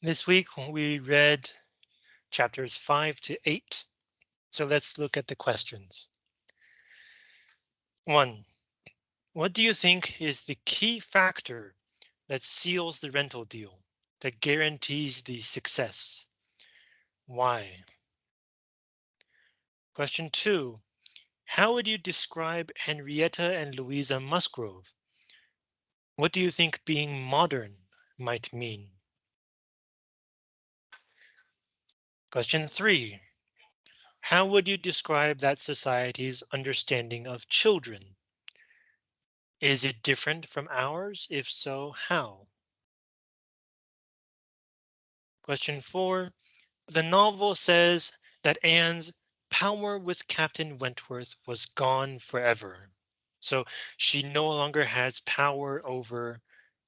This week we read chapters 5 to 8. So let's look at the questions. 1. What do you think is the key factor that seals the rental deal, that guarantees the success? Why? Question 2. How would you describe Henrietta and Louisa Musgrove? What do you think being modern might mean? Question three. How would you describe that society's understanding of children? Is it different from ours? If so, how? Question four. The novel says that Anne's power with Captain Wentworth was gone forever. So she no longer has power over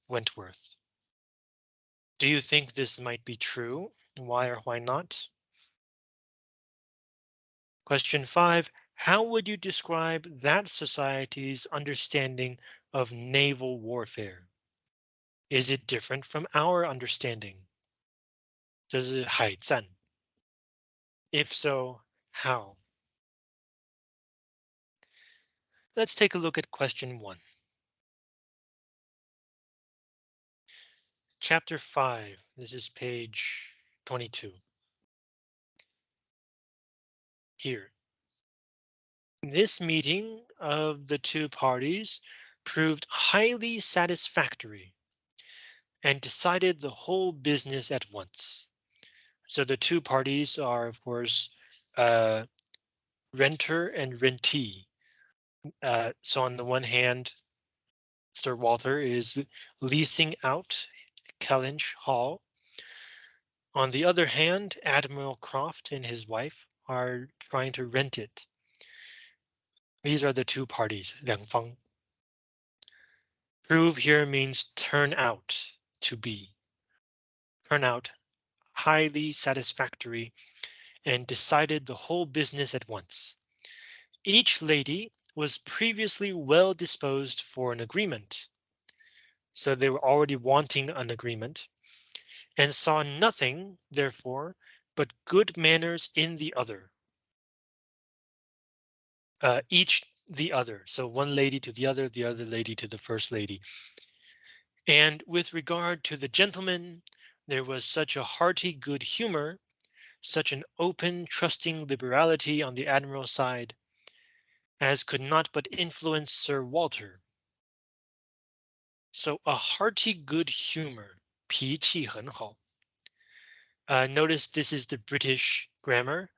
Wentworth. Do you think this might be true? Why or why not? Question five, how would you describe that society's understanding of naval warfare? Is it different from our understanding? Does it hide 海战? If so, how? Let's take a look at question one. Chapter 5, this is page 22. Here. This meeting of the two parties proved highly satisfactory and decided the whole business at once. So the two parties are, of course, uh, renter and rentee. Uh, so on the one hand, Sir Walter is leasing out Kellynch Hall. On the other hand, Admiral Croft and his wife are trying to rent it. These are the two parties, 两方. Prove here means turn out to be. Turn out highly satisfactory and decided the whole business at once. Each lady was previously well disposed for an agreement. So they were already wanting an agreement and saw nothing, therefore, but good manners in the other. Uh, each the other, so one lady to the other, the other lady to the first lady. And with regard to the gentleman, there was such a hearty good humor, such an open, trusting liberality on the admiral's side, as could not but influence Sir Walter. So a hearty good humor, 脾气很好. Uh, notice this is the British grammar.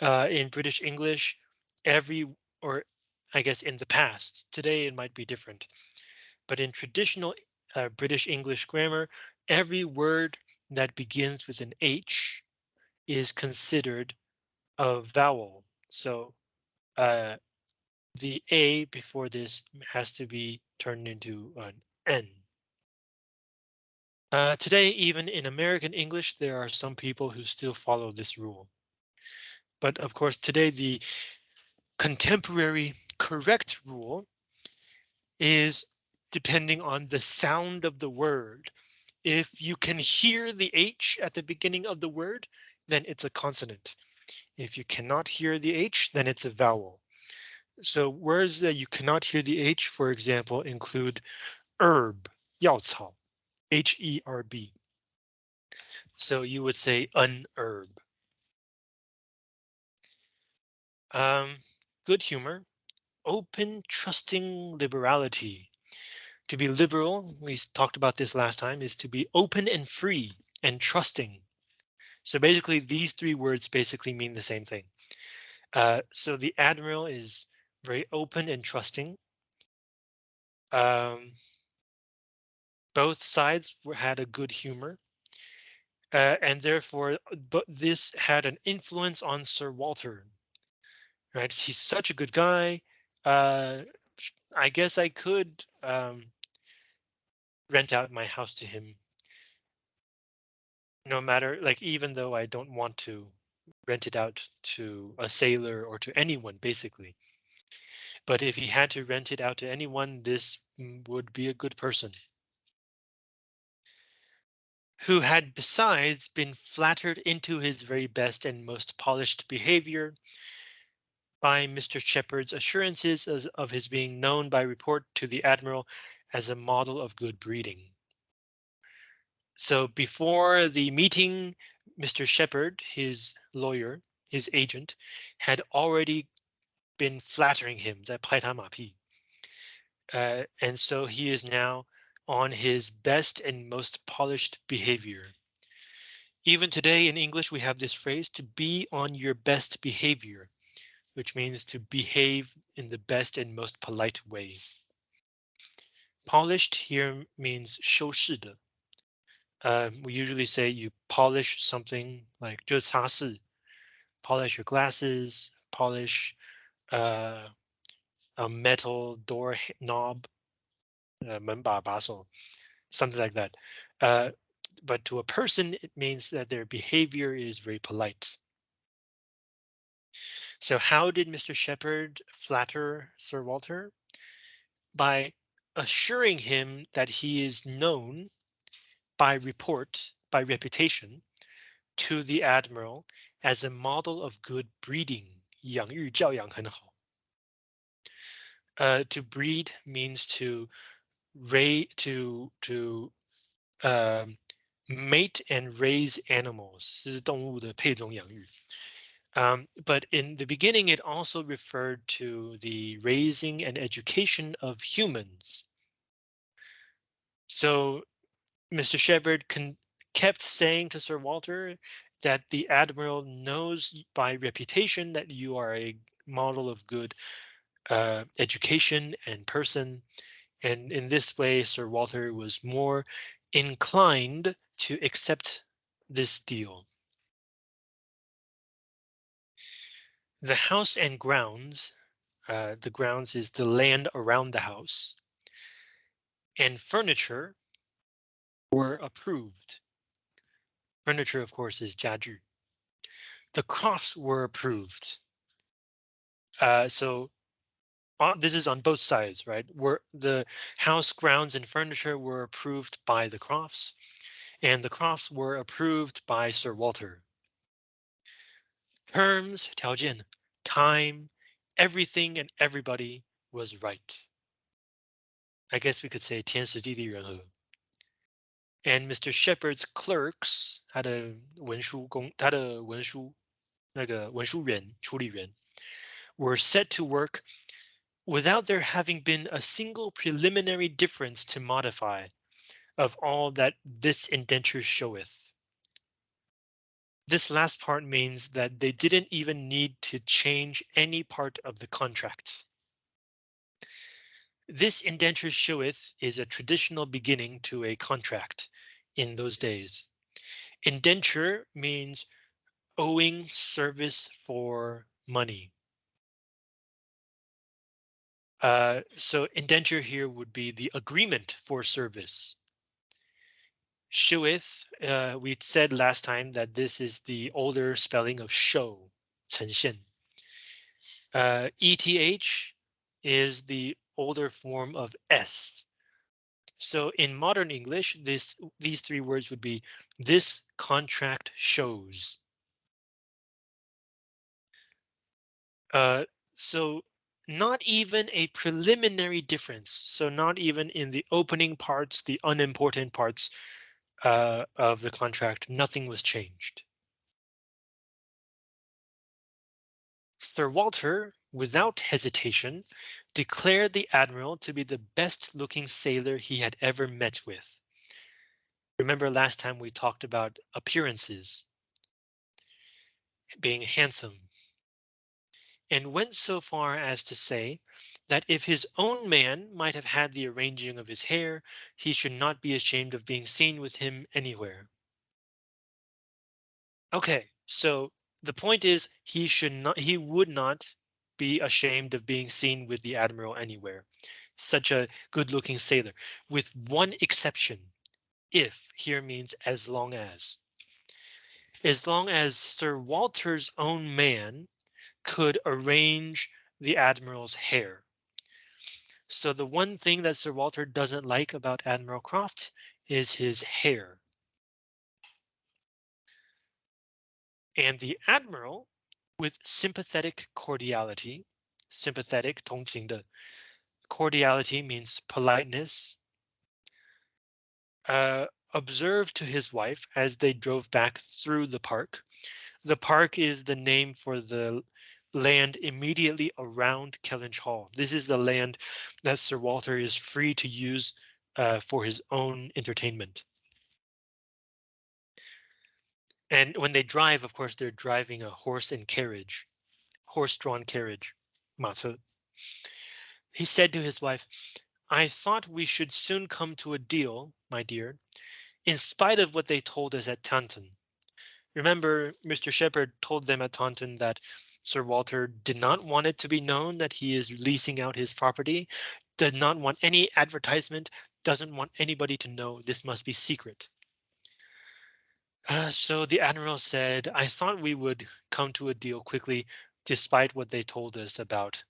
Uh, in British English, every or I guess in the past, today it might be different. But in traditional uh, British English grammar, every word that begins with an H is considered a vowel. So uh, the A before this has to be turned into an N. Uh, today, even in American English, there are some people who still follow this rule. But of course, today the contemporary correct rule is depending on the sound of the word. If you can hear the H at the beginning of the word, then it's a consonant. If you cannot hear the H, then it's a vowel. So words that you cannot hear the H, for example, include herb, 药草, H-E-R-B. So you would say an herb. Um, good humor, open, trusting liberality. To be liberal, we talked about this last time, is to be open and free and trusting. So basically, these three words basically mean the same thing. Uh, so the admiral is very open and trusting. Um, both sides had a good humor. Uh, and therefore, but this had an influence on Sir Walter. Right, he's such a good guy. Uh, I guess I could um, rent out my house to him. No matter, like, even though I don't want to rent it out to a sailor or to anyone, basically. But if he had to rent it out to anyone, this would be a good person. Who had besides been flattered into his very best and most polished behavior by Mr. Shepherd's assurances as, of his being known by report to the admiral as a model of good breeding. So before the meeting, Mr. Shepherd, his lawyer, his agent, had already been flattering him, that uh, and so he is now on his best and most polished behavior. Even today in English, we have this phrase to be on your best behavior, which means to behave in the best and most polite way. Polished here means 修饰的. Um, we usually say you polish something like 就擦拭, polish your glasses, polish uh, a metal door knob, uh, baso, something like that. Uh, but to a person, it means that their behavior is very polite. So how did Mr. Shepherd flatter Sir Walter? By assuring him that he is known by report, by reputation, to the admiral as a model of good breeding. Uh, to breed means to ray to to um, mate and raise animals. 这是动物的配种养育。Um, but in the beginning, it also referred to the raising and education of humans. So Mr. Shepherd kept saying to Sir Walter that the Admiral knows by reputation that you are a model of good uh, education and person, and in this way, Sir Walter was more inclined to accept this deal. The house and grounds, uh, the grounds is the land around the house, and furniture were approved. Furniture, of course, is 家具. The crofts were approved. Uh, so this is on both sides, right? Where the house grounds and furniture were approved by the Crofts, and the Crofts were approved by Sir Walter. Terms, 条件, time, everything and everybody was right. I guess we could say 天时地利人和。And Mr. Shepherd's clerks, 他的文书工，他的文书那个文书员处理员，were set to work without there having been a single preliminary difference to modify of all that this indenture showeth. This last part means that they didn't even need to change any part of the contract. This indenture showeth is a traditional beginning to a contract in those days. Indenture means owing service for money. Uh, so indenture here would be the agreement for service. Showeth, uh, we said last time that this is the older spelling of show, 呈现. Uh, ETH is the older form of S, so in modern English, this these three words would be this contract shows. Uh, so not even a preliminary difference. So not even in the opening parts, the unimportant parts uh, of the contract, nothing was changed. Sir Walter, without hesitation, declared the admiral to be the best looking sailor he had ever met with. Remember last time we talked about appearances. Being handsome. And went so far as to say that if his own man might have had the arranging of his hair, he should not be ashamed of being seen with him anywhere. OK, so the point is he should not he would not be ashamed of being seen with the admiral anywhere. Such a good looking sailor, with one exception. If here means as long as. As long as Sir Walter's own man could arrange the admiral's hair. So the one thing that Sir Walter doesn't like about Admiral Croft is his hair. And the admiral, with sympathetic cordiality, sympathetic 同情的 cordiality means politeness, uh, observed to his wife as they drove back through the park. The park is the name for the land immediately around Kellynch Hall. This is the land that Sir Walter is free to use uh, for his own entertainment. And when they drive, of course, they're driving a horse and carriage, horse-drawn carriage, 马车. He said to his wife, I thought we should soon come to a deal, my dear, in spite of what they told us at Taunton. Remember, Mr. Shepherd told them at Taunton that Sir Walter did not want it to be known that he is leasing out his property, did not want any advertisement, doesn't want anybody to know this must be secret. Uh, so the Admiral said, I thought we would come to a deal quickly, despite what they told us about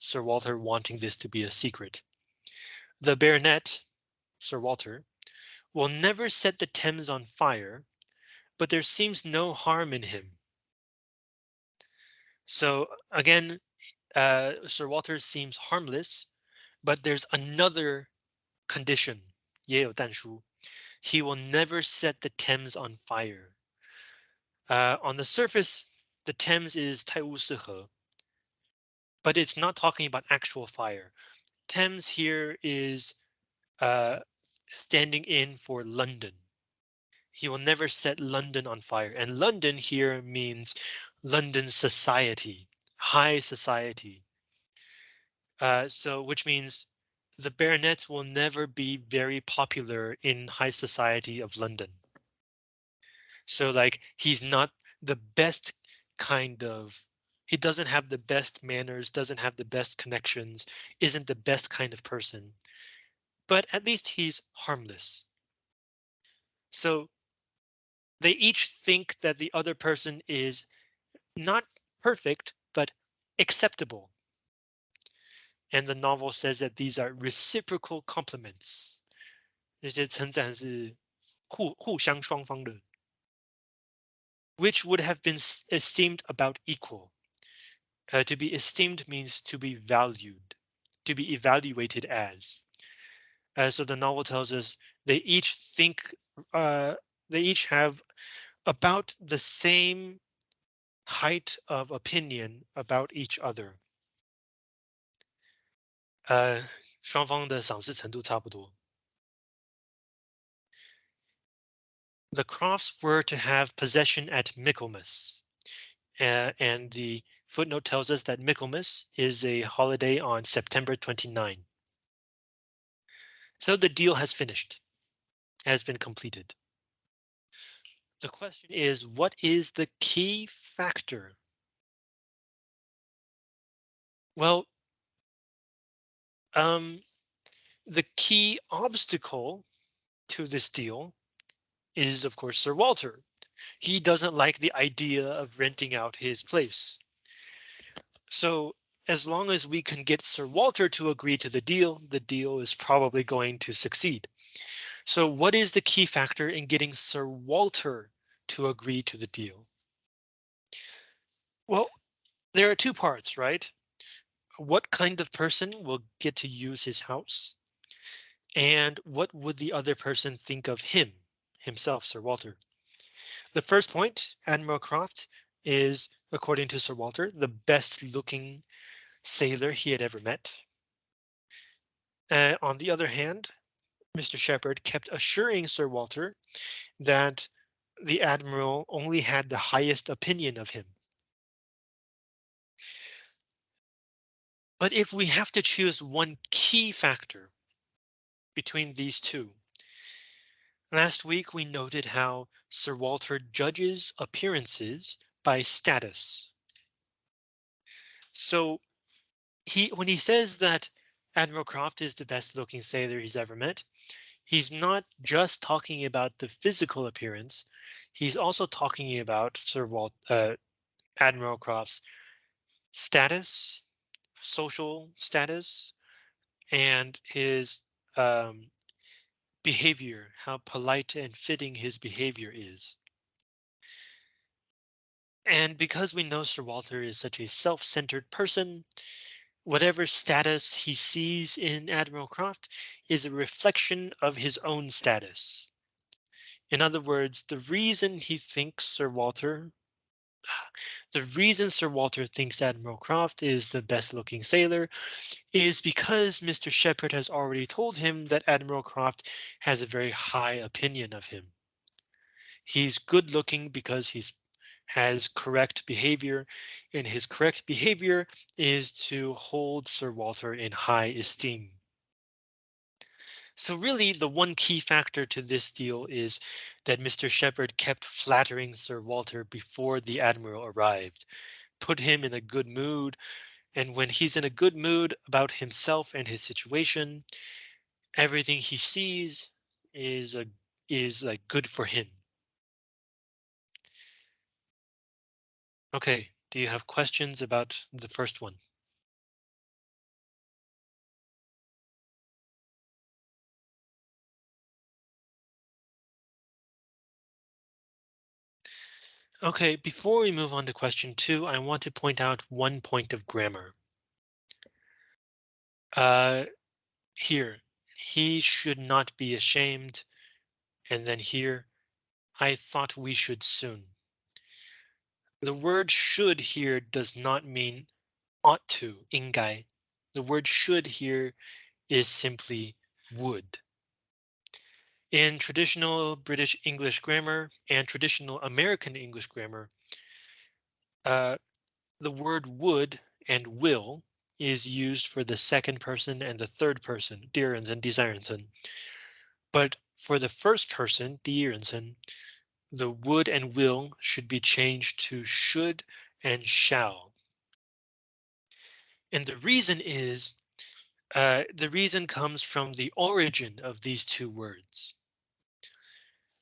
Sir Walter wanting this to be a secret. The baronet, Sir Walter, will never set the Thames on fire, but there seems no harm in him. So again, uh, Sir Walter seems harmless, but there's another condition. 也有但书. He will never set the Thames on fire. Uh, on the surface, the Thames is 泰晤士河, but it's not talking about actual fire. Thames here is uh, standing in for London. He will never set London on fire, and London here means London society, high society. Uh, so which means the baronet will never be very popular in high society of London. So like he's not the best kind of he doesn't have the best manners, doesn't have the best connections, isn't the best kind of person, but at least he's harmless. So they each think that the other person is not perfect, but acceptable. And the novel says that these are reciprocal compliments. 这些称赞是互互相双方的 which would have been esteemed about equal. Uh, to be esteemed means to be valued, to be evaluated as. Uh, so the novel tells us they each think uh, they each have about the same height of opinion about each other. 呃，双方的赏识程度差不多。The Crofts were to have possession at Michaelmas, uh, and the footnote tells us that Michaelmas is a holiday on September 29. So the deal has finished, has been completed. The question is, what is the key factor? Well, um, the key obstacle to this deal is, of course, Sir Walter. He doesn't like the idea of renting out his place. So as long as we can get Sir Walter to agree to the deal, the deal is probably going to succeed. So what is the key factor in getting Sir Walter to agree to the deal? Well, there are two parts, right? what kind of person will get to use his house? And what would the other person think of him, himself, Sir Walter? The first point, Admiral Croft is, according to Sir Walter, the best looking sailor he had ever met. Uh, on the other hand, Mr. Shepherd kept assuring Sir Walter that the Admiral only had the highest opinion of him. But if we have to choose one key factor between these two, last week we noted how Sir Walter judges appearances by status. So he when he says that Admiral Croft is the best looking sailor he's ever met, he's not just talking about the physical appearance. He's also talking about Sir Walt, uh, Admiral Croft's status, social status and his um, behavior, how polite and fitting his behavior is. And because we know Sir Walter is such a self-centered person, whatever status he sees in Admiral Croft is a reflection of his own status. In other words, the reason he thinks Sir Walter the reason Sir Walter thinks Admiral Croft is the best looking sailor is because Mr. Shepherd has already told him that Admiral Croft has a very high opinion of him. He's good looking because he's has correct behavior and his correct behavior is to hold Sir Walter in high esteem. So really the one key factor to this deal is that Mr. Shepherd kept flattering Sir Walter before the Admiral arrived, put him in a good mood, and when he's in a good mood about himself and his situation, everything he sees is a is like good for him. Okay, do you have questions about the first one? Okay, before we move on to question two, I want to point out one point of grammar. Uh, here, he should not be ashamed. And then here, I thought we should soon. The word should here does not mean ought to, 应该. The word should here is simply would. In traditional British English grammar and traditional American English grammar, uh, the word would and will is used for the second person and the third person, Deerensen and Desirensen. But for the first person, Dierensen, the would and will should be changed to should and shall. And the reason is uh, the reason comes from the origin of these two words.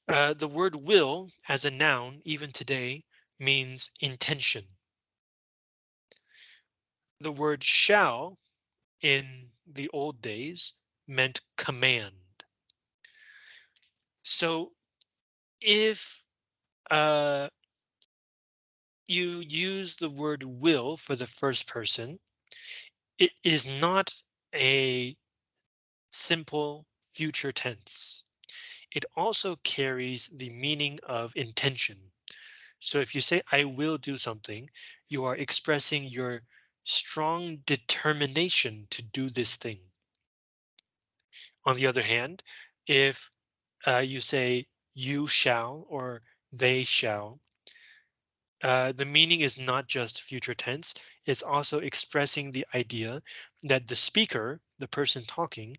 Uh, the word will as a noun, even today, means intention. The word shall in the old days meant command. So if uh, you use the word will for the first person, it is not a simple future tense. It also carries the meaning of intention. So if you say I will do something, you are expressing your strong determination to do this thing. On the other hand, if uh, you say you shall or they shall. Uh, the meaning is not just future tense, it's also expressing the idea that the speaker, the person talking,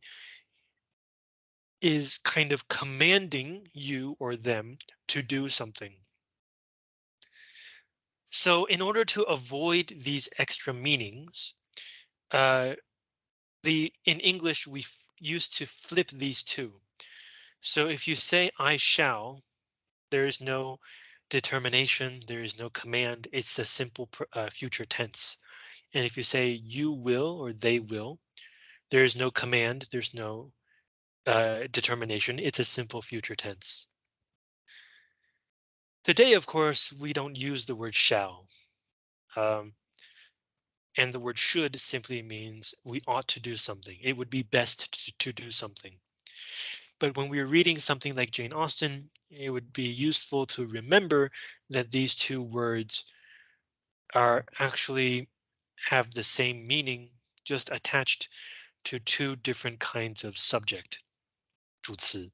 is kind of commanding you or them to do something. So in order to avoid these extra meanings, uh, the in English we used to flip these two. So if you say I shall, there is no determination, there is no command, it's a simple uh, future tense. And if you say you will or they will, there is no command, there's no uh, determination, it's a simple future tense. Today, of course, we don't use the word shall. Um, and the word should simply means we ought to do something. It would be best to, to do something. But when we're reading something like Jane Austen, it would be useful to remember that these two words are actually have the same meaning, just attached to two different kinds of subject. 主词.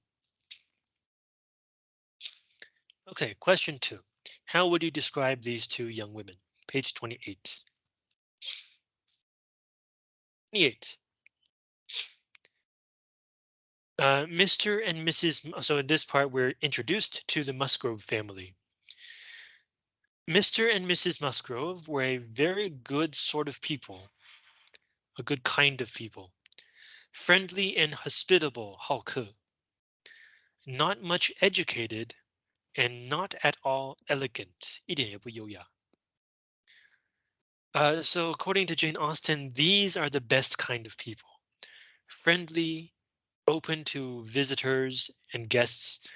Okay, question two. How would you describe these two young women? Page 28. 28. Uh, Mr. and Mrs. So in this part, we're introduced to the Musgrove family. Mr. and Mrs. Musgrove were a very good sort of people, a good kind of people, friendly and hospitable, 好客, not much educated, and not at all elegant, 一点也不优雅. Uh, so according to Jane Austen, these are the best kind of people, friendly, open to visitors and guests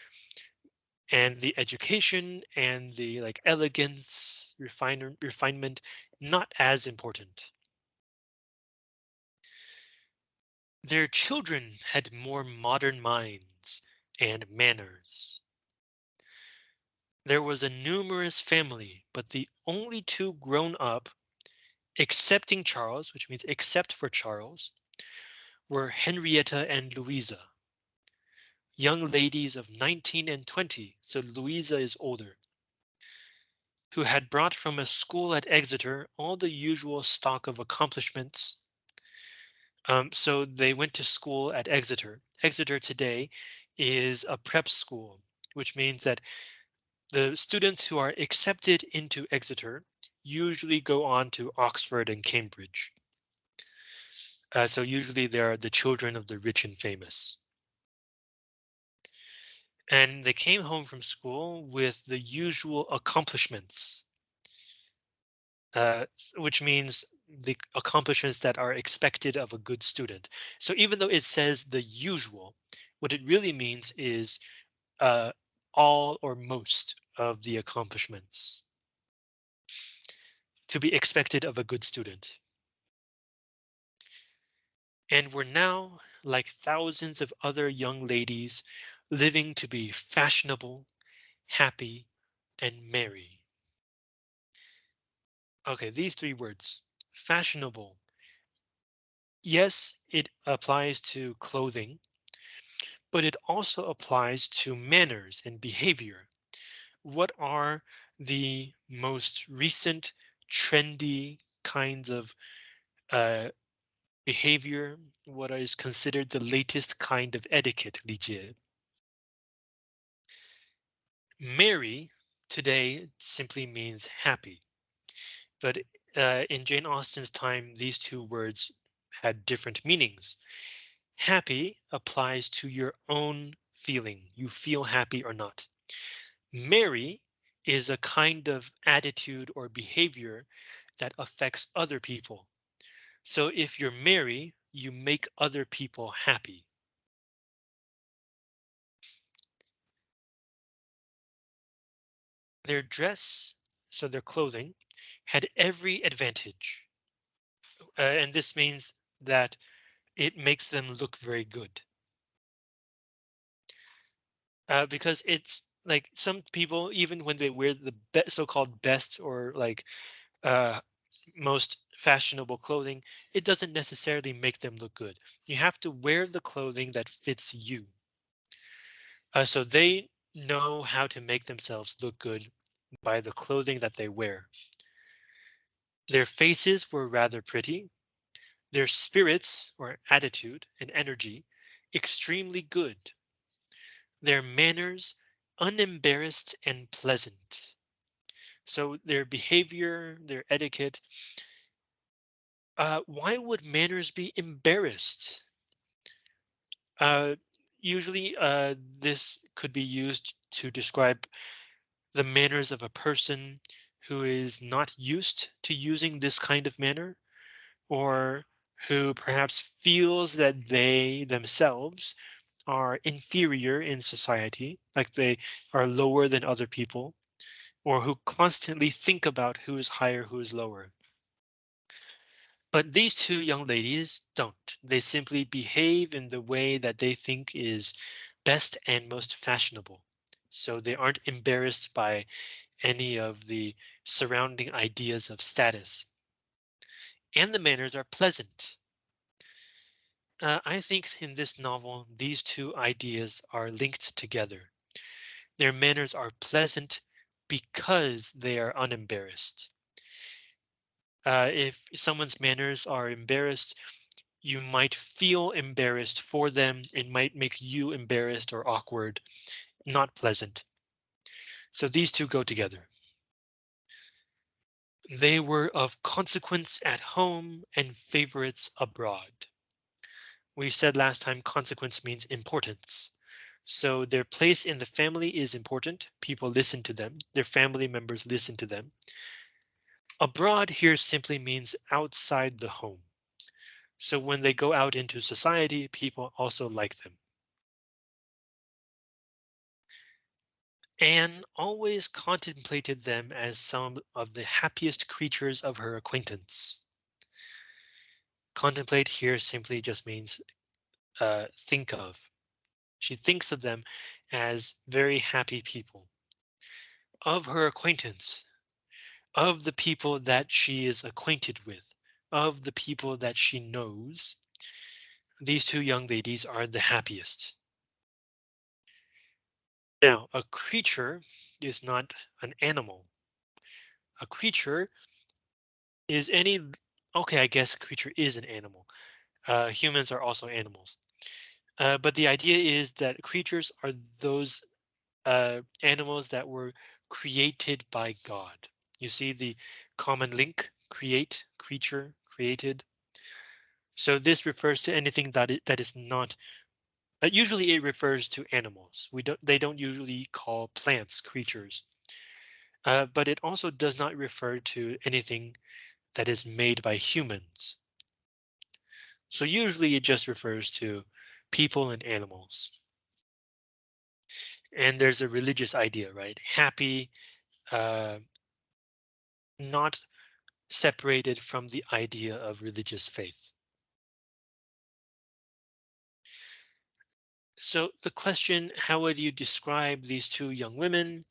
and the education and the like elegance, refine refinement, not as important. Their children had more modern minds and manners. There was a numerous family, but the only two grown up, excepting Charles, which means except for Charles, were Henrietta and Louisa. Young ladies of 19 and 20, so Louisa is older. Who had brought from a school at Exeter all the usual stock of accomplishments um, so they went to school at Exeter. Exeter today is a prep school, which means that the students who are accepted into Exeter usually go on to Oxford and Cambridge. Uh, so usually they are the children of the rich and famous. And they came home from school with the usual accomplishments, uh, which means the accomplishments that are expected of a good student. So even though it says the usual, what it really means is uh, all or most of the accomplishments to be expected of a good student. And we're now, like thousands of other young ladies, living to be fashionable, happy, and merry. Okay, these three words, fashionable. Yes, it applies to clothing, but it also applies to manners and behavior. What are the most recent trendy kinds of uh, behavior? What is considered the latest kind of etiquette, Li Jie? Today simply means happy. But uh, in Jane Austen's time, these two words had different meanings. Happy applies to your own feeling. You feel happy or not. Merry is a kind of attitude or behavior that affects other people. So if you're merry, you make other people happy. Their dress, so their clothing, had every advantage. Uh, and this means that it makes them look very good. Uh, because it's like some people, even when they wear the be so-called best or like uh, most fashionable clothing, it doesn't necessarily make them look good. You have to wear the clothing that fits you. Uh, so they know how to make themselves look good by the clothing that they wear. Their faces were rather pretty. Their spirits or attitude and energy extremely good. Their manners unembarrassed and pleasant. So their behavior, their etiquette. Uh, why would manners be embarrassed? Uh, usually uh, this could be used to describe the manners of a person who is not used to using this kind of manner or who perhaps feels that they themselves are inferior in society, like they are lower than other people, or who constantly think about who is higher, who is lower. But these two young ladies don't. They simply behave in the way that they think is best and most fashionable. So they aren't embarrassed by any of the surrounding ideas of status. And the manners are pleasant. Uh, I think in this novel, these two ideas are linked together. Their manners are pleasant because they are unembarrassed. Uh, if someone's manners are embarrassed, you might feel embarrassed for them. It might make you embarrassed or awkward, not pleasant. So these two go together. They were of consequence at home and favorites abroad. We said last time consequence means importance. So their place in the family is important. People listen to them. Their family members listen to them. Abroad here simply means outside the home. So when they go out into society, people also like them. Anne always contemplated them as some of the happiest creatures of her acquaintance. Contemplate here simply just means uh, think of. She thinks of them as very happy people. Of her acquaintance, of the people that she is acquainted with, of the people that she knows, these two young ladies are the happiest. Now, a creature is not an animal. A creature is any, okay, I guess a creature is an animal. Uh, humans are also animals. Uh, but the idea is that creatures are those uh, animals that were created by God. You see the common link, create, creature, created. So this refers to anything that that is not uh, usually it refers to animals. We don't they don't usually call plants creatures. Uh, but it also does not refer to anything that is made by humans. So usually it just refers to people and animals. And there's a religious idea, right? Happy, uh, not separated from the idea of religious faith. So the question, how would you describe these two young women?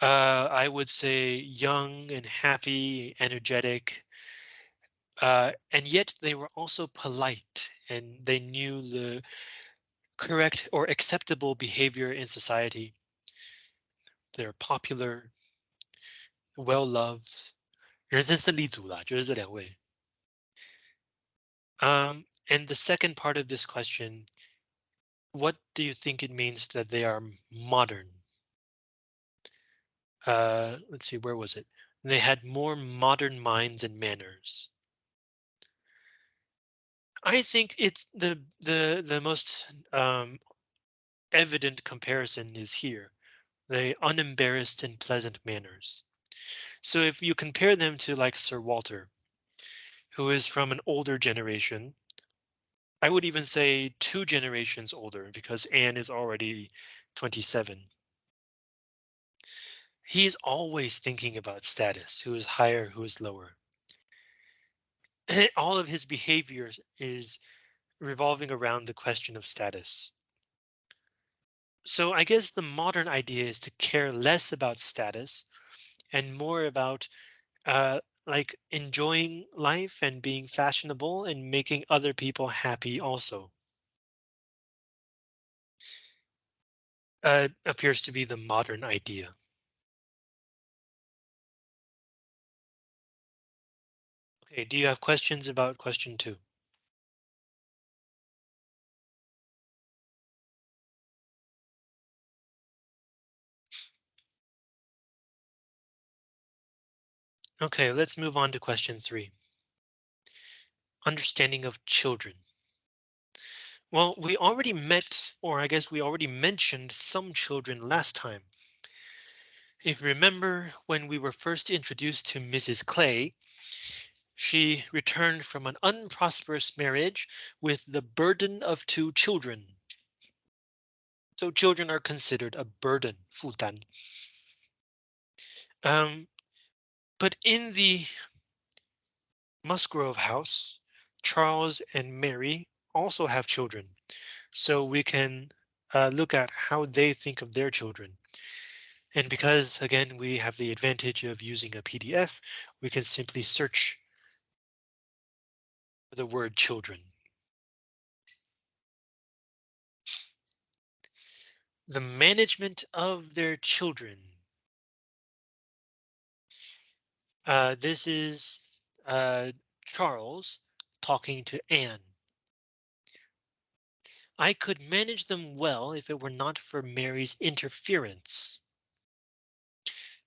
Uh, I would say young and happy, energetic, uh, and yet they were also polite and they knew the correct or acceptable behavior in society. They're popular, well loved. 人生胜利组啦，就是这两位。Um, and the second part of this question, what do you think it means that they are modern? Uh, let's see, where was it? They had more modern minds and manners. I think it's the the the most um, evident comparison is here, the unembarrassed and pleasant manners. So if you compare them to like Sir Walter, who is from an older generation, I would even say two generations older because Anne is already 27. He's always thinking about status, who is higher, who is lower. All of his behavior is revolving around the question of status. So I guess the modern idea is to care less about status and more about uh, like enjoying life and being fashionable and making other people happy also. Uh, appears to be the modern idea. Okay, do you have questions about question two? Okay, let's move on to question three. Understanding of children. Well, we already met, or I guess we already mentioned some children last time. If you remember when we were first introduced to Mrs. Clay, she returned from an unprosperous marriage with the burden of two children. So children are considered a burden, 负担. Um, but in the Musgrove house, Charles and Mary also have children, so we can uh, look at how they think of their children. And because, again, we have the advantage of using a PDF, we can simply search the word children. The management of their children. Uh, this is uh, Charles talking to Anne. I could manage them well if it were not for Mary's interference.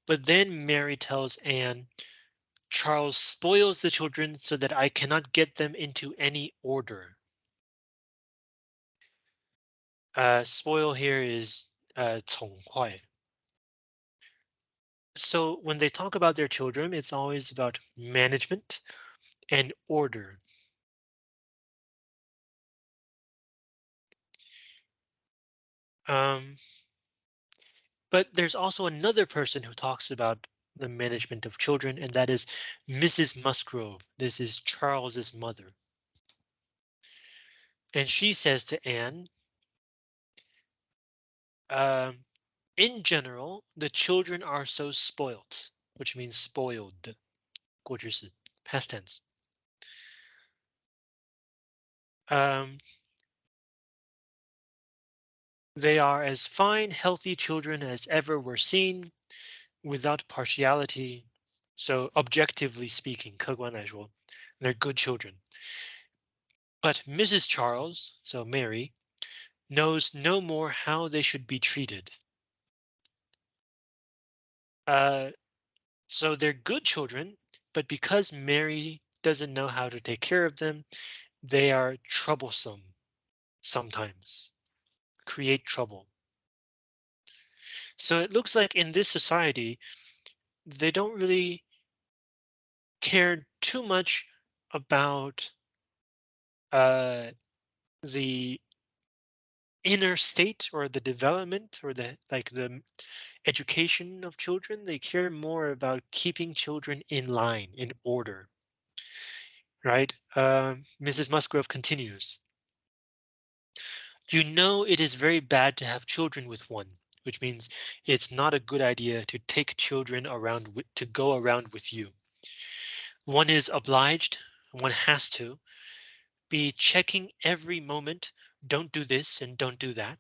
But then Mary tells Anne, Charles spoils the children so that I cannot get them into any order. Uh, spoil here is uh. So when they talk about their children, it's always about management and order. Um, But there's also another person who talks about the management of children, and that is Mrs. Musgrove. This is Charles's mother. And she says to Anne, um, in general, the children are so spoilt, which means spoiled. 过去式, past tense. Um, they are as fine, healthy children as ever were seen, without partiality. So objectively speaking, 客观来说, they're good children. But Mrs. Charles, so Mary, knows no more how they should be treated. Uh, so they're good children, but because Mary doesn't know how to take care of them, they are troublesome sometimes, create trouble. So it looks like in this society, they don't really care too much about uh, the inner state or the development or the like the education of children. They care more about keeping children in line, in order. Right? Uh, Mrs. Musgrove continues. You know it is very bad to have children with one, which means it's not a good idea to take children around to go around with you. One is obliged, one has to be checking every moment. Don't do this and don't do that.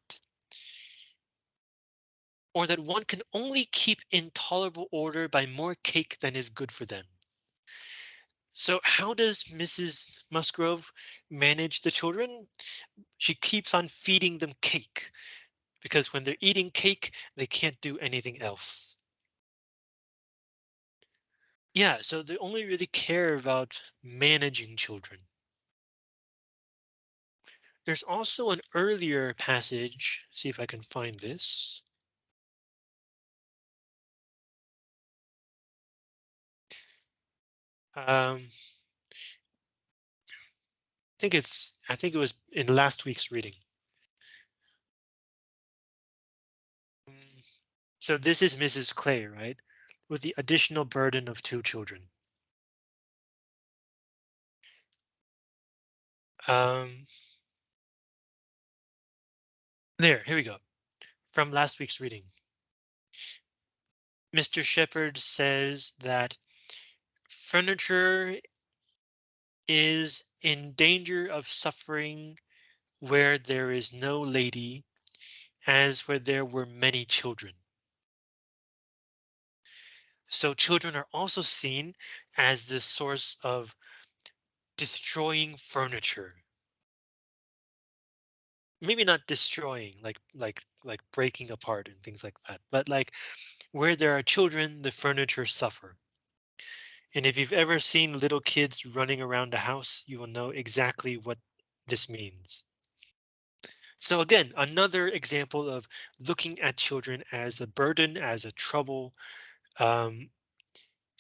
Or that one can only keep in tolerable order by more cake than is good for them. So how does Mrs. Musgrove manage the children? She keeps on feeding them cake because when they're eating cake, they can't do anything else. Yeah, so they only really care about managing children. There's also an earlier passage. See if I can find this. Um, I think it's I think it was in last week's reading. So this is Mrs. Clay, right? With the additional burden of two children. Um, there, here we go. From last week's reading. Mr. Shepherd says that furniture is in danger of suffering where there is no lady, as where there were many children. So children are also seen as the source of destroying furniture. Maybe not destroying like like like breaking apart and things like that, but like where there are children, the furniture suffer. And if you've ever seen little kids running around a house, you will know exactly what this means. So again, another example of looking at children as a burden, as a trouble, um,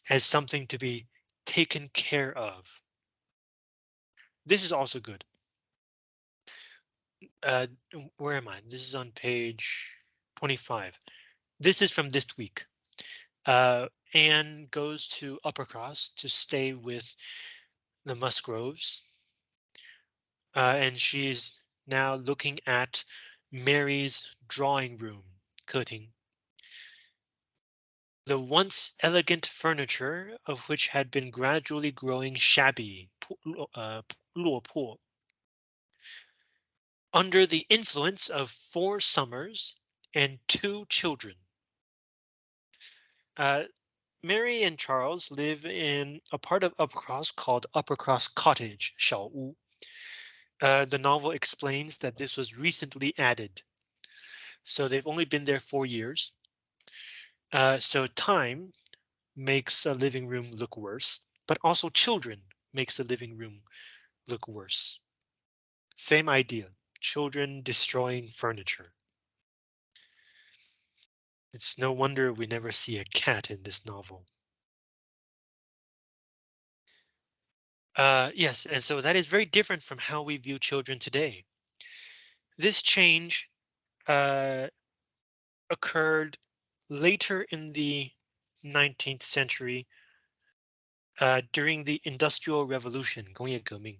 as something to be taken care of. This is also good. Uh, where am I? This is on page 25. This is from this week. Uh, Anne goes to Uppercross to stay with the Musgroves. Uh, and she's now looking at Mary's drawing room, 客厅 the once elegant furniture of which had been gradually growing shabby. Uh, under the influence of four summers and two children. Uh, Mary and Charles live in a part of Uppercross called Uppercross Cottage, Uh, the novel explains that this was recently added. So they've only been there four years. Uh, so time makes a living room look worse, but also children makes the living room look worse. Same idea, children destroying furniture. It's no wonder we never see a cat in this novel. Uh, yes, and so that is very different from how we view children today. This change uh, occurred later in the 19th century, uh, during the Industrial Revolution, 工业革命.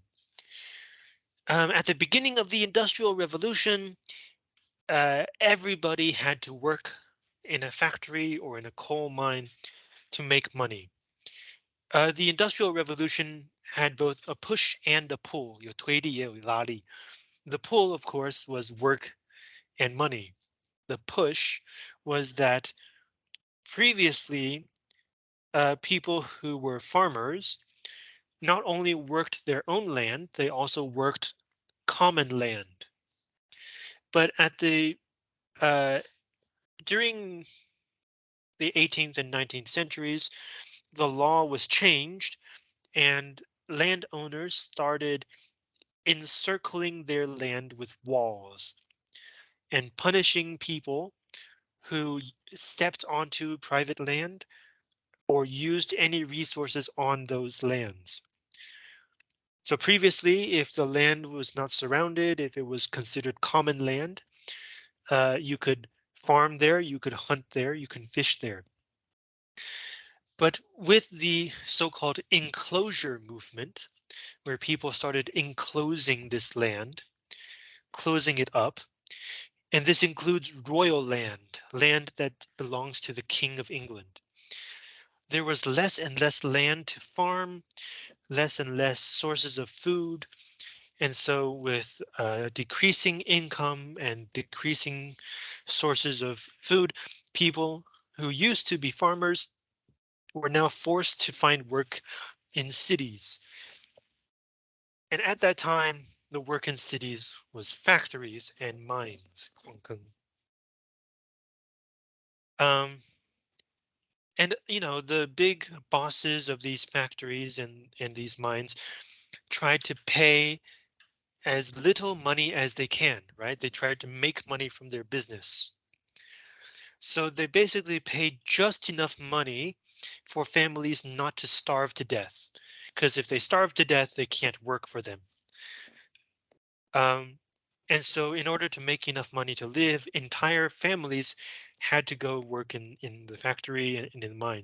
Um, at the beginning of the Industrial Revolution, uh, everybody had to work in a factory or in a coal mine to make money. Uh, the Industrial Revolution had both a push and a pull. 有推力也有拉力. The pull, of course, was work and money. The push was that previously uh, people who were farmers not only worked their own land, they also worked common land. But at the uh, during the 18th and 19th centuries, the law was changed and landowners started encircling their land with walls and punishing people who stepped onto private land or used any resources on those lands. So previously, if the land was not surrounded, if it was considered common land, uh, you could farm there, you could hunt there, you can fish there. But with the so-called enclosure movement, where people started enclosing this land, closing it up, and this includes royal land, land that belongs to the King of England. There was less and less land to farm, less and less sources of food. And so with uh, decreasing income and decreasing sources of food, people who used to be farmers were now forced to find work in cities. And at that time, the work in cities was factories and mines. Um, and you know, the big bosses of these factories and, and these mines tried to pay as little money as they can, right? They tried to make money from their business. So they basically paid just enough money for families not to starve to death. Because if they starve to death, they can't work for them. Um, and so in order to make enough money to live, entire families had to go work in, in the factory and in the mine,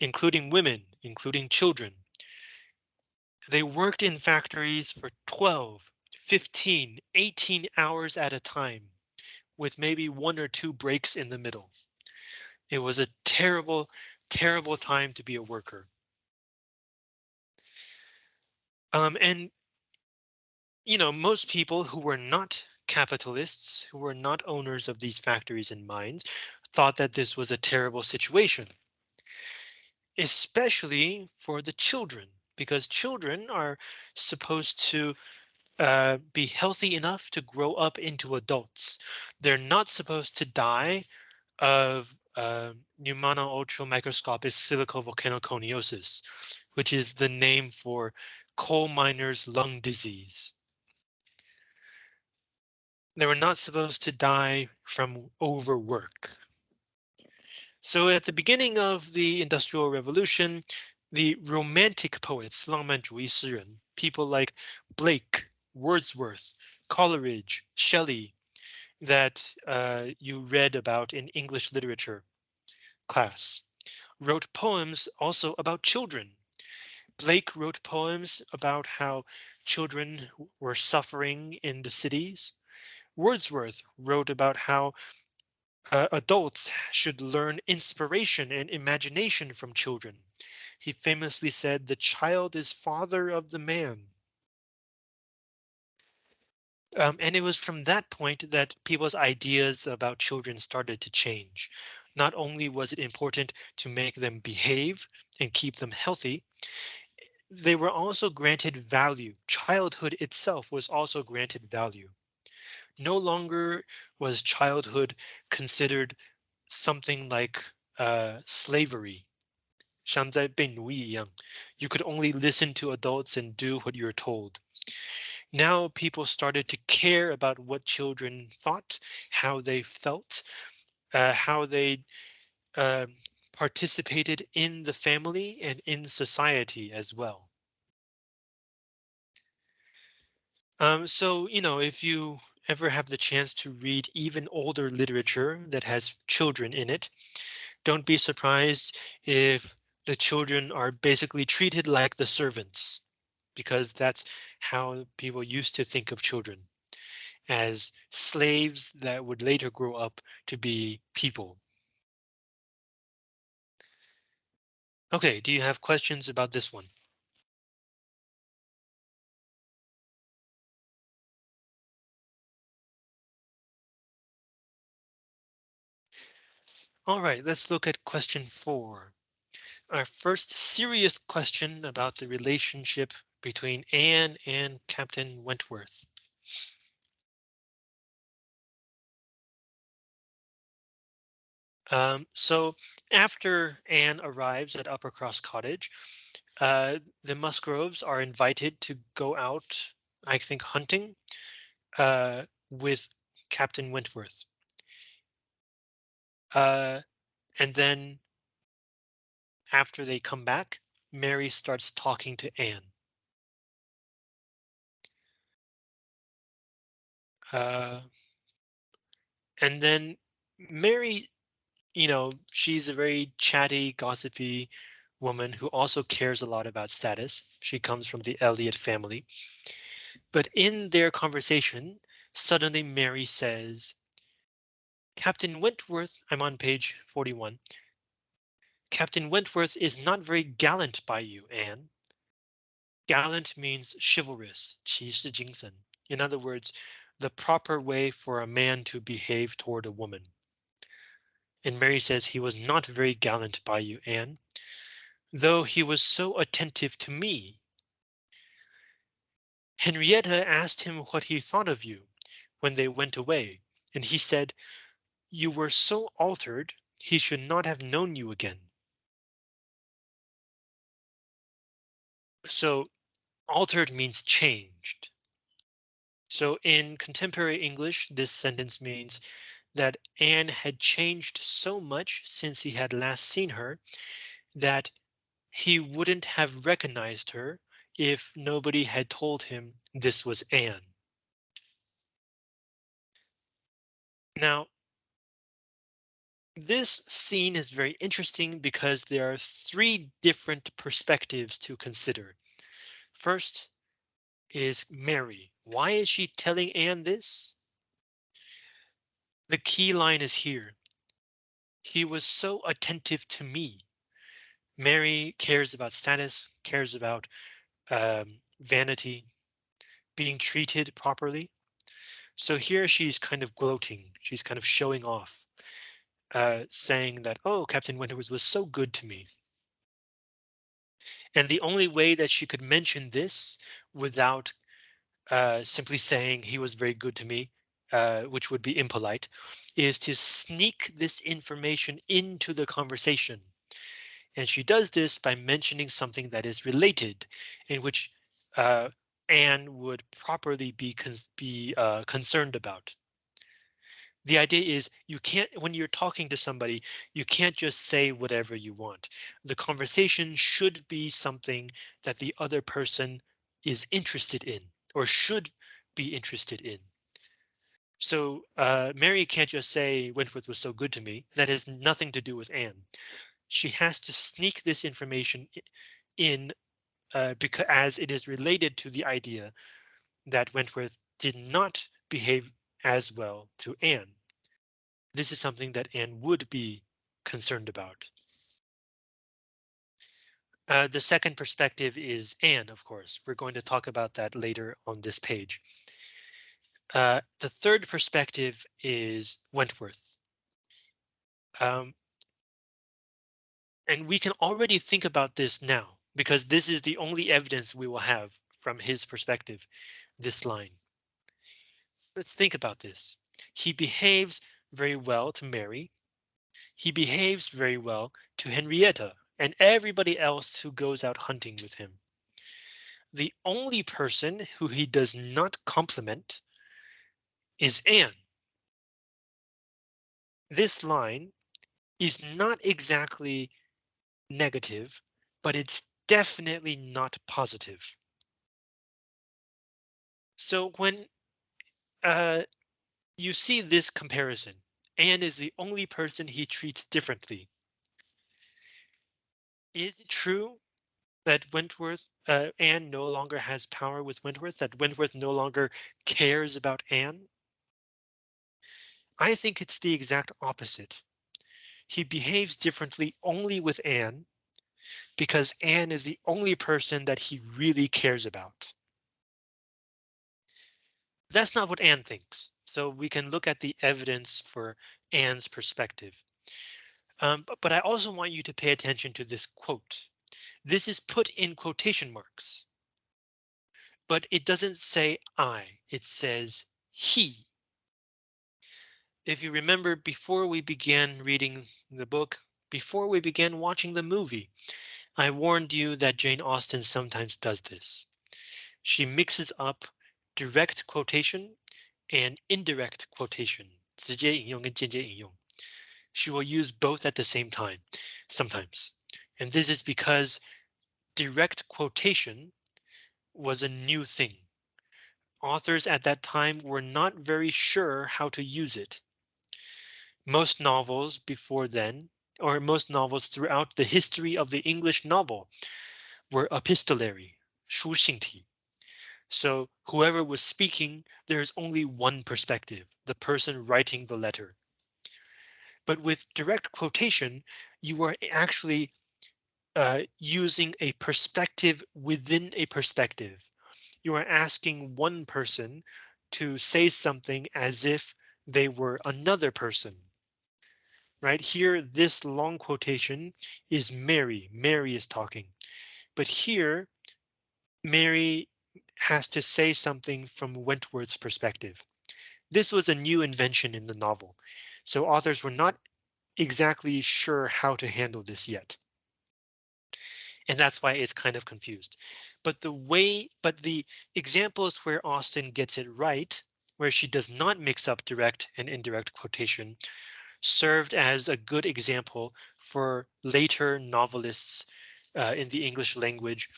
including women, including children. They worked in factories for 12, 15, 18 hours at a time, with maybe one or two breaks in the middle. It was a terrible, terrible time to be a worker. Um, and, you know, most people who were not capitalists who were not owners of these factories and mines thought that this was a terrible situation. Especially for the children, because children are supposed to uh, be healthy enough to grow up into adults. They're not supposed to die of uh, pneumonoultramicroscopicsilicovolcanoconiosis, which is the name for coal miners lung disease. They were not supposed to die from overwork. So at the beginning of the Industrial Revolution, the Romantic poets, 浪漫主义诗人, people like Blake, Wordsworth, Coleridge, Shelley, that uh, you read about in English literature class, wrote poems also about children. Blake wrote poems about how children were suffering in the cities. Wordsworth wrote about how uh, adults should learn inspiration and imagination from children. He famously said, the child is father of the man. Um, and it was from that point that people's ideas about children started to change. Not only was it important to make them behave and keep them healthy, they were also granted value. Childhood itself was also granted value No longer was childhood considered something like uh, slavery. 像在被奴役一样, you could only listen to adults and do what you're told. Now people started to care about what children thought, how they felt, uh, how they uh, participated in the family and in society as well. Um, so, you know, if you ever have the chance to read even older literature that has children in it, don't be surprised if the children are basically treated like the servants, because that's how people used to think of children as slaves that would later grow up to be people. OK, do you have questions about this one? All right, let's look at question four. Our first serious question about the relationship between Anne and Captain Wentworth. Um, so after Anne arrives at Uppercross Cottage, uh, the Musgroves are invited to go out, I think, hunting uh, with Captain Wentworth. Uh, and then after they come back, Mary starts talking to Anne. Uh, and then Mary, you know, she's a very chatty, gossipy woman who also cares a lot about status. She comes from the Elliot family. But in their conversation, suddenly Mary says, Captain Wentworth, I'm on page 41. Captain Wentworth is not very gallant by you, Anne. Gallant means chivalrous, 骑士精神. In other words, the proper way for a man to behave toward a woman. And Mary says he was not very gallant by you, Anne, though he was so attentive to me. Henrietta asked him what he thought of you when they went away, and he said you were so altered, he should not have known you again. So altered means changed. So in contemporary English, this sentence means that Anne had changed so much since he had last seen her that he wouldn't have recognized her if nobody had told him this was Anne. Now, this scene is very interesting because there are three different perspectives to consider. First is Mary. Why is she telling Anne this? The key line is here. He was so attentive to me. Mary cares about status, cares about um, vanity, being treated properly. So here she's kind of gloating. She's kind of showing off uh, saying that, oh, Captain Wentworth was so good to me. And the only way that she could mention this without uh, simply saying he was very good to me, uh, which would be impolite, is to sneak this information into the conversation. And she does this by mentioning something that is related, in which uh, Anne would properly be be uh, concerned about the idea is you can't when you're talking to somebody, you can't just say whatever you want. The conversation should be something that the other person is interested in or should be interested in. So uh, Mary can't just say Wentworth was so good to me. That has nothing to do with Anne. She has to sneak this information in uh, because as it is related to the idea that Wentworth did not behave as well to Anne. This is something that Anne would be concerned about. Uh, the second perspective is Anne, of course. We're going to talk about that later on this page. Uh, the third perspective is Wentworth. Um, and we can already think about this now because this is the only evidence we will have from his perspective, this line. Let's think about this. He behaves very well to Mary. He behaves very well to Henrietta and everybody else who goes out hunting with him. The only person who he does not compliment is Anne. This line is not exactly negative, but it's definitely not positive. So when uh, you see this comparison. Anne is the only person he treats differently. Is it true that Wentworth, uh, Anne no longer has power with Wentworth, that Wentworth no longer cares about Anne? I think it's the exact opposite. He behaves differently only with Anne because Anne is the only person that he really cares about. That's not what Anne thinks, so we can look at the evidence for Anne's perspective. Um, but, but I also want you to pay attention to this quote. This is put in quotation marks. But it doesn't say I, it says he. If you remember before we began reading the book, before we began watching the movie, I warned you that Jane Austen sometimes does this. She mixes up direct quotation and indirect quotation. 直接引用跟间接引用. She will use both at the same time, sometimes. And this is because direct quotation was a new thing. Authors at that time were not very sure how to use it. Most novels before then, or most novels throughout the history of the English novel, were epistolary, 书信体. so whoever was speaking, there's only one perspective, the person writing the letter. But with direct quotation, you are actually uh, using a perspective within a perspective. You are asking one person to say something as if they were another person. Right here, this long quotation is Mary. Mary is talking. But here, Mary has to say something from Wentworth's perspective. This was a new invention in the novel, so authors were not exactly sure how to handle this yet and that's why it's kind of confused. But the way, but the examples where Austen gets it right, where she does not mix up direct and indirect quotation, served as a good example for later novelists uh, in the English language,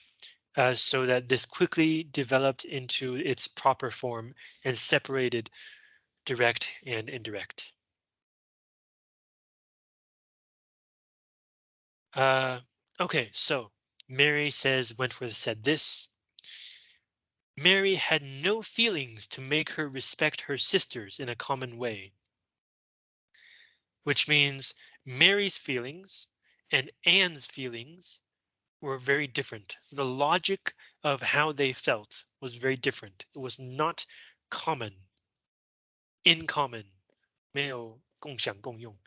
uh, so that this quickly developed into its proper form and separated direct and indirect. Uh, okay, so Mary says Wentworth said this. Mary had no feelings to make her respect her sisters in a common way. Which means Mary's feelings and Anne's feelings were very different. The logic of how they felt was very different. It was not common. In common. 没有共享共用.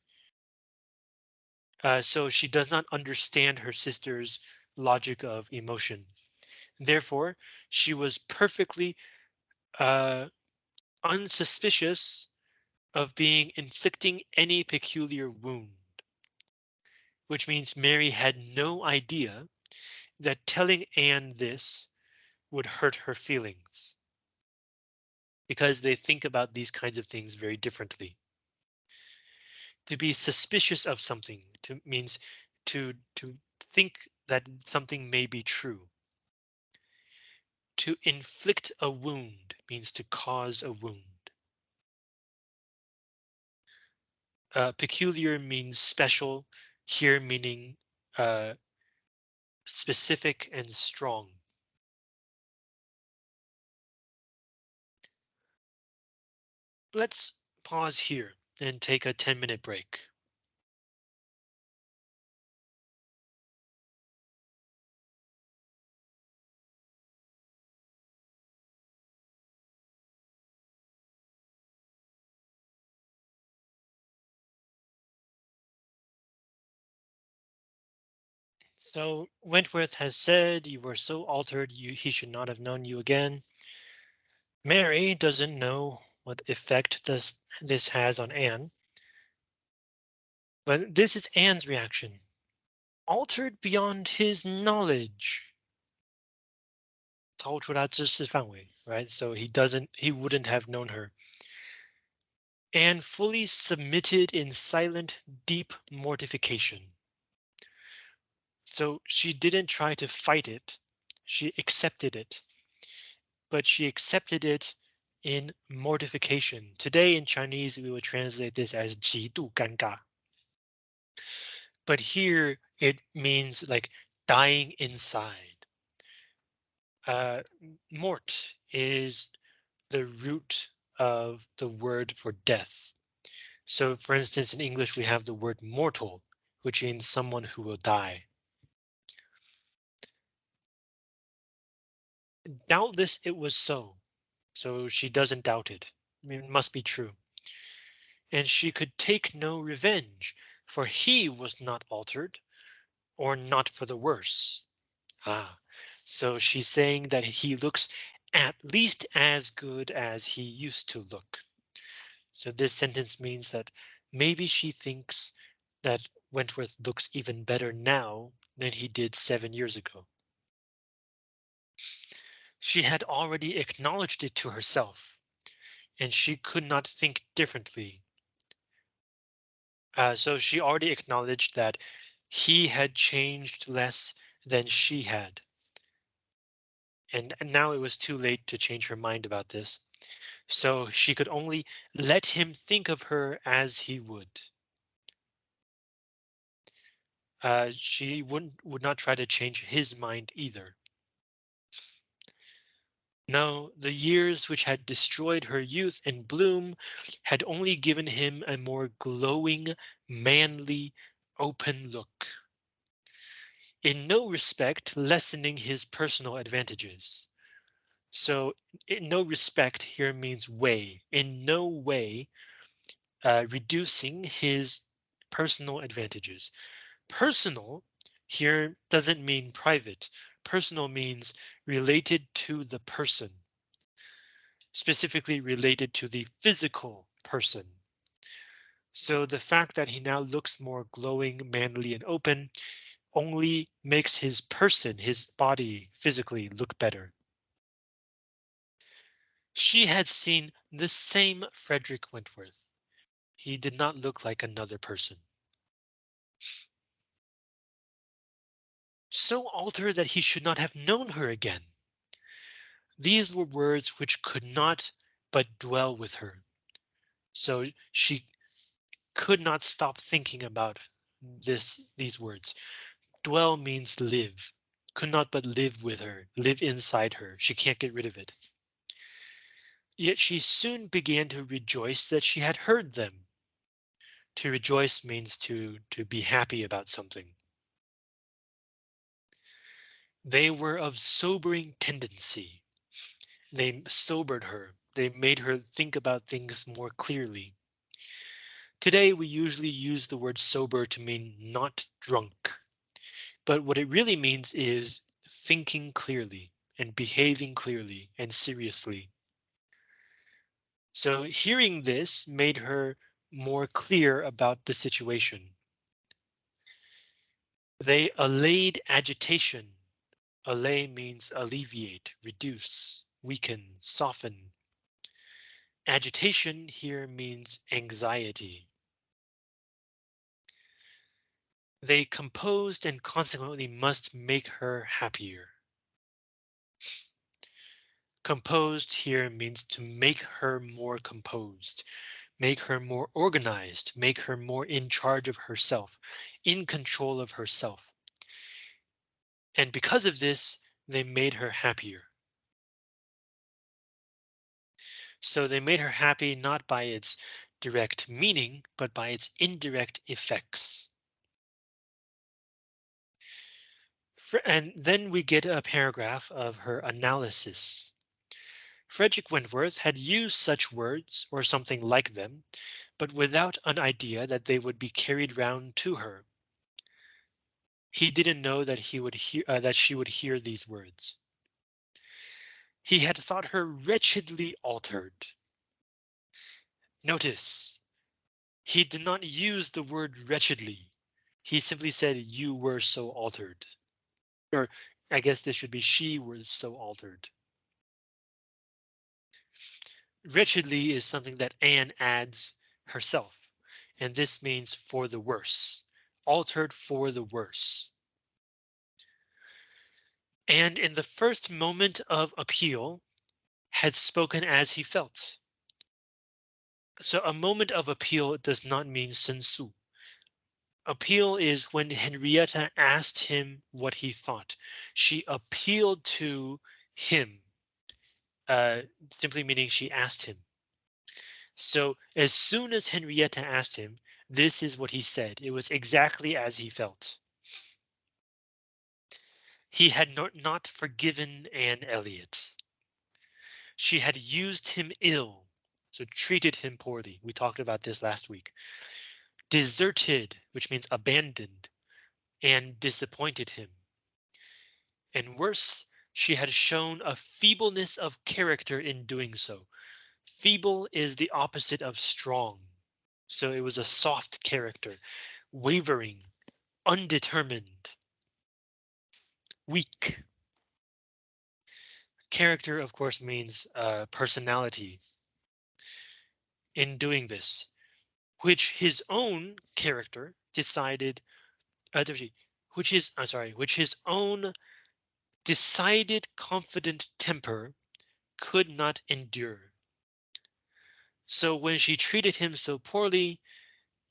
Uh, so she does not understand her sister's logic of emotion. Therefore, she was perfectly uh, unsuspicious of being inflicting any peculiar wound. Which means Mary had no idea that telling Anne this would hurt her feelings. Because they think about these kinds of things very differently. To be suspicious of something to means to to think that something may be true. To inflict a wound means to cause a wound. Uh, peculiar means special, here meaning uh, specific and strong. Let's pause here and take a 10 minute break. So Wentworth has said you were so altered you he should not have known you again. Mary doesn't know what effect this this has on Anne. But this is Anne's reaction. Altered beyond his knowledge. 超出他知识范围, right? So he doesn't he wouldn't have known her. Anne fully submitted in silent, deep mortification. So she didn't try to fight it. She accepted it. But she accepted it in mortification. Today in Chinese, we would translate this as 极度尴尬. But here it means like dying inside. Uh, mort is the root of the word for death. So for instance, in English, we have the word mortal, which means someone who will die. Doubtless it was so. So she doesn't doubt it. It must be true. And she could take no revenge, for he was not altered, or not for the worse. Ah, so she's saying that he looks at least as good as he used to look. So this sentence means that maybe she thinks that Wentworth looks even better now than he did seven years ago. She had already acknowledged it to herself, and she could not think differently. Uh, so she already acknowledged that he had changed less than she had. And now it was too late to change her mind about this. So she could only let him think of her as he would. Uh, she wouldn't would not try to change his mind either. No, the years which had destroyed her youth and bloom had only given him a more glowing, manly, open look. In no respect lessening his personal advantages. So in no respect here means way, in no way uh, reducing his personal advantages. Personal here doesn't mean private. Personal means related to the person. Specifically related to the physical person. So the fact that he now looks more glowing, manly and open only makes his person, his body physically look better. She had seen the same Frederick Wentworth. He did not look like another person. So altered that he should not have known her again. These were words which could not but dwell with her. So she could not stop thinking about this these words. Dwell means live, could not but live with her, live inside her. She can't get rid of it. Yet she soon began to rejoice that she had heard them. To rejoice means to to be happy about something. They were of sobering tendency. They sobered her. They made her think about things more clearly. Today we usually use the word sober to mean not drunk. But what it really means is thinking clearly and behaving clearly and seriously. So hearing this made her more clear about the situation. They allayed agitation Allay means alleviate, reduce, weaken, soften. Agitation here means anxiety. They composed and consequently must make her happier. Composed here means to make her more composed, make her more organized, make her more in charge of herself, in control of herself. And because of this, they made her happier. So they made her happy not by its direct meaning, but by its indirect effects. And then we get a paragraph of her analysis. Frederick Wentworth had used such words or something like them, but without an idea that they would be carried round to her. He didn't know that he would hear uh, that she would hear these words. He had thought her wretchedly altered. Notice he did not use the word wretchedly. He simply said you were so altered. Or I guess this should be she was so altered. Wretchedly is something that Anne adds herself, and this means for the worse altered for the worse. And in the first moment of appeal, had spoken as he felt. So a moment of appeal does not mean sensu. Appeal is when Henrietta asked him what he thought. She appealed to him, uh, simply meaning she asked him. So as soon as Henrietta asked him, this is what he said. It was exactly as he felt. He had not, not forgiven Anne Elliot. She had used him ill, so treated him poorly. We talked about this last week. Deserted, which means abandoned, and disappointed him. And worse, she had shown a feebleness of character in doing so. Feeble is the opposite of strong. So it was a soft character, wavering, undetermined, weak. Character, of course, means uh, personality. In doing this, which his own character decided, uh, which is, I'm sorry, which his own decided confident temper could not endure. So when she treated him so poorly,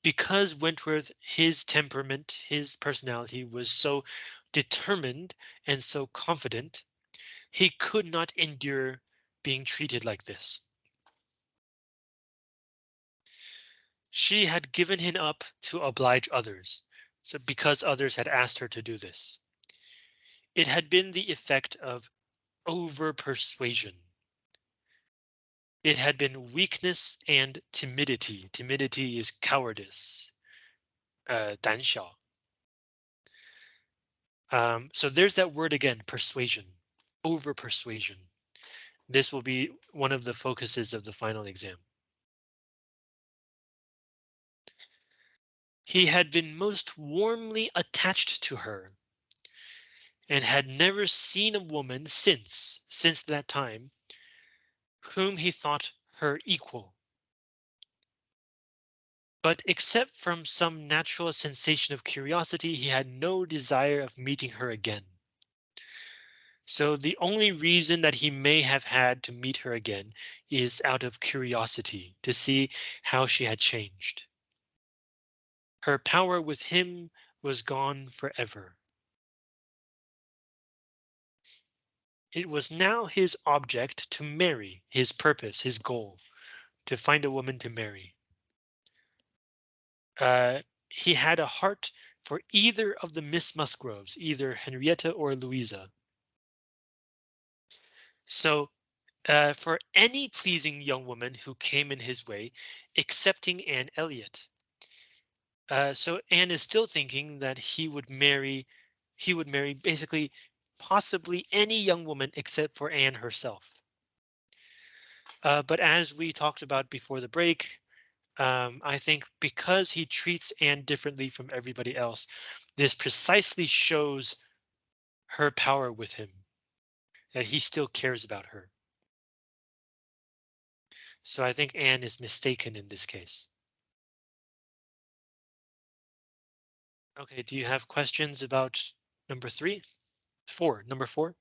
because Wentworth, his temperament, his personality was so determined and so confident, he could not endure being treated like this. She had given him up to oblige others, so because others had asked her to do this. It had been the effect of over persuasion. It had been weakness and timidity. Timidity is cowardice. Uh, 胆小. Um, so there's that word again, persuasion, over persuasion. This will be one of the focuses of the final exam. He had been most warmly attached to her and had never seen a woman since, since that time, whom he thought her equal. But except from some natural sensation of curiosity, he had no desire of meeting her again. So the only reason that he may have had to meet her again is out of curiosity to see how she had changed. Her power with him was gone forever. It was now his object to marry, his purpose, his goal, to find a woman to marry. Uh, he had a heart for either of the Miss Musgroves, either Henrietta or Louisa. So uh, for any pleasing young woman who came in his way, excepting Anne Elliot. Uh, so Anne is still thinking that he would marry, he would marry basically possibly any young woman except for Anne herself. Uh, but as we talked about before the break, um, I think because he treats Anne differently from everybody else, this precisely shows her power with him, that he still cares about her. So I think Anne is mistaken in this case. OK, do you have questions about number three? Four, number four.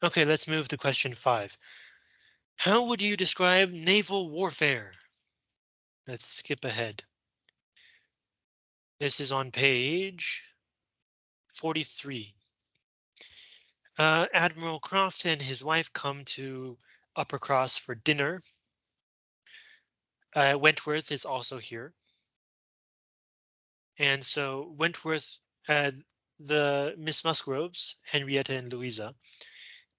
OK, let's move to question five. How would you describe naval warfare? Let's skip ahead. This is on page 43. Uh, Admiral Croft and his wife come to Uppercross for dinner. Uh, Wentworth is also here. And so Wentworth, uh, the Miss Musgroves, Henrietta and Louisa,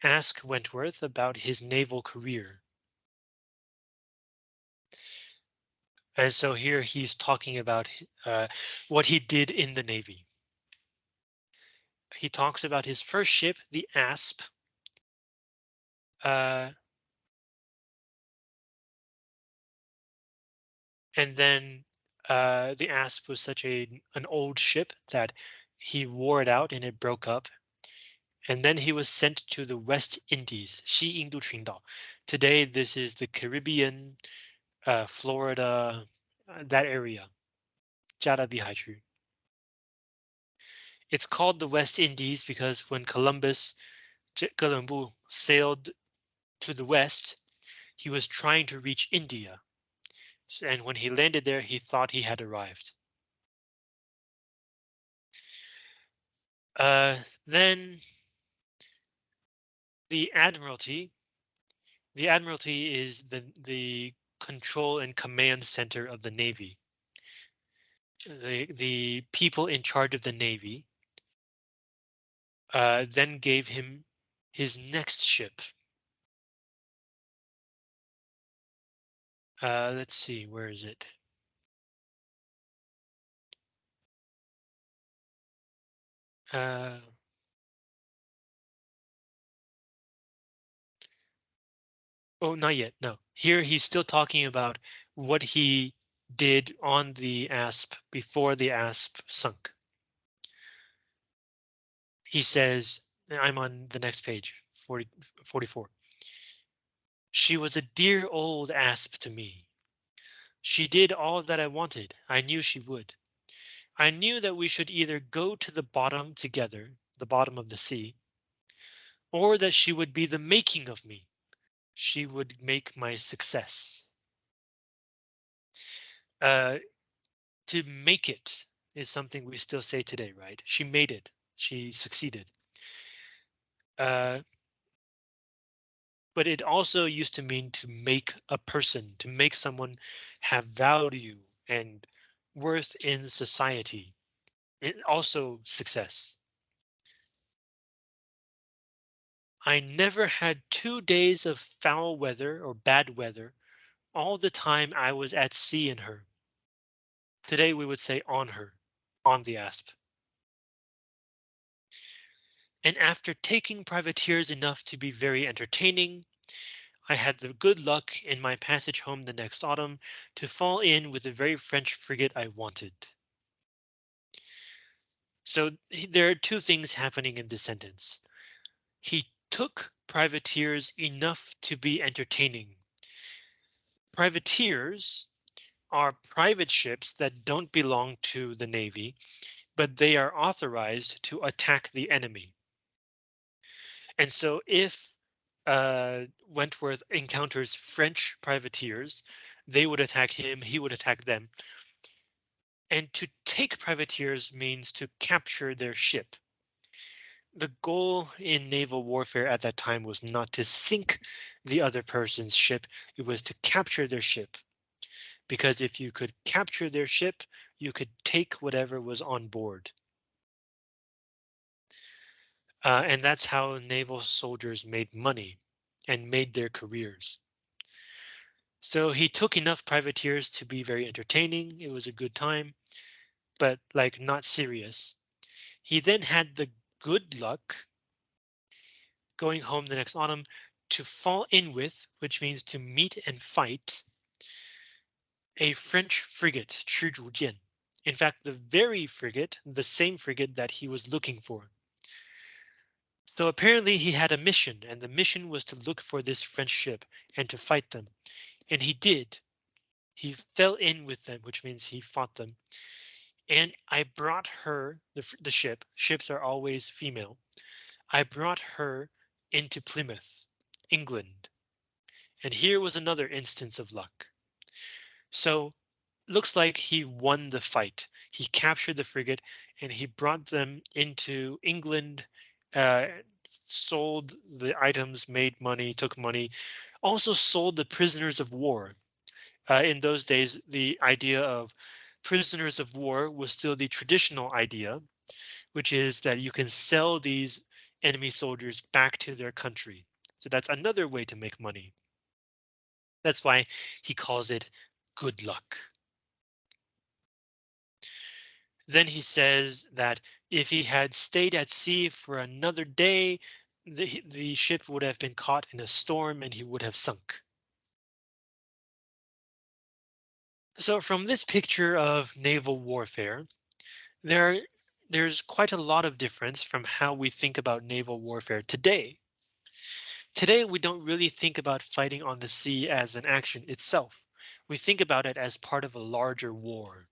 ask Wentworth about his naval career. And so here he's talking about uh, what he did in the Navy he talks about his first ship, the Asp. Uh, And then uh, the Asp was such a an old ship that he wore it out and it broke up. And then he was sent to the West Indies, Xi Indu Qingdao. Today, this is the Caribbean, uh, Florida, uh, that area, Jada It's called the West Indies because when Columbus, Columbu sailed to the west, he was trying to reach India and when he landed there, he thought he had arrived. Uh, then the Admiralty. The Admiralty is the, the control and command center of the Navy. The, the people in charge of the Navy uh, then gave him his next ship. Uh, let's see, where is it? Uh, oh, not yet. No, here he's still talking about what he did on the ASP before the ASP sunk. He says, I'm on the next page, 40, 44. She was a dear old asp to me. She did all that I wanted. I knew she would. I knew that we should either go to the bottom together, the bottom of the sea, or that she would be the making of me. She would make my success. Uh, to make it is something we still say today, right? She made it. She succeeded. Uh, but it also used to mean to make a person, to make someone have value and worth in society. It also success. I never had two days of foul weather or bad weather all the time I was at sea in her. Today we would say on her, on the asp. And after taking privateers enough to be very entertaining, I had the good luck in my passage home the next autumn to fall in with the very French frigate I wanted. So there are two things happening in this sentence. He took privateers enough to be entertaining. Privateers are private ships that don't belong to the Navy, but they are authorized to attack the enemy. And so if uh, Wentworth encounters French privateers, they would attack him, he would attack them. And to take privateers means to capture their ship. The goal in naval warfare at that time was not to sink the other person's ship, it was to capture their ship. Because if you could capture their ship, you could take whatever was on board. Uh, and that's how naval soldiers made money and made their careers. So he took enough privateers to be very entertaining. It was a good time, but like not serious. He then had the good luck going home the next autumn to fall in with, which means to meet and fight, a French frigate, Chu Zhujian. In fact, the very frigate, the same frigate that he was looking for. So apparently he had a mission and the mission was to look for this French ship and to fight them. And he did. He fell in with them, which means he fought them. And I brought her, the, the ship, ships are always female. I brought her into Plymouth, England. And here was another instance of luck. So looks like he won the fight. He captured the frigate and he brought them into England uh, sold the items, made money, took money, also sold the prisoners of war. Uh, in those days, the idea of prisoners of war was still the traditional idea, which is that you can sell these enemy soldiers back to their country. So that's another way to make money. That's why he calls it good luck. Then he says that if he had stayed at sea for another day, the, the ship would have been caught in a storm and he would have sunk. So from this picture of naval warfare, there there's quite a lot of difference from how we think about naval warfare today. Today, we don't really think about fighting on the sea as an action itself. we think about it as part of a larger war.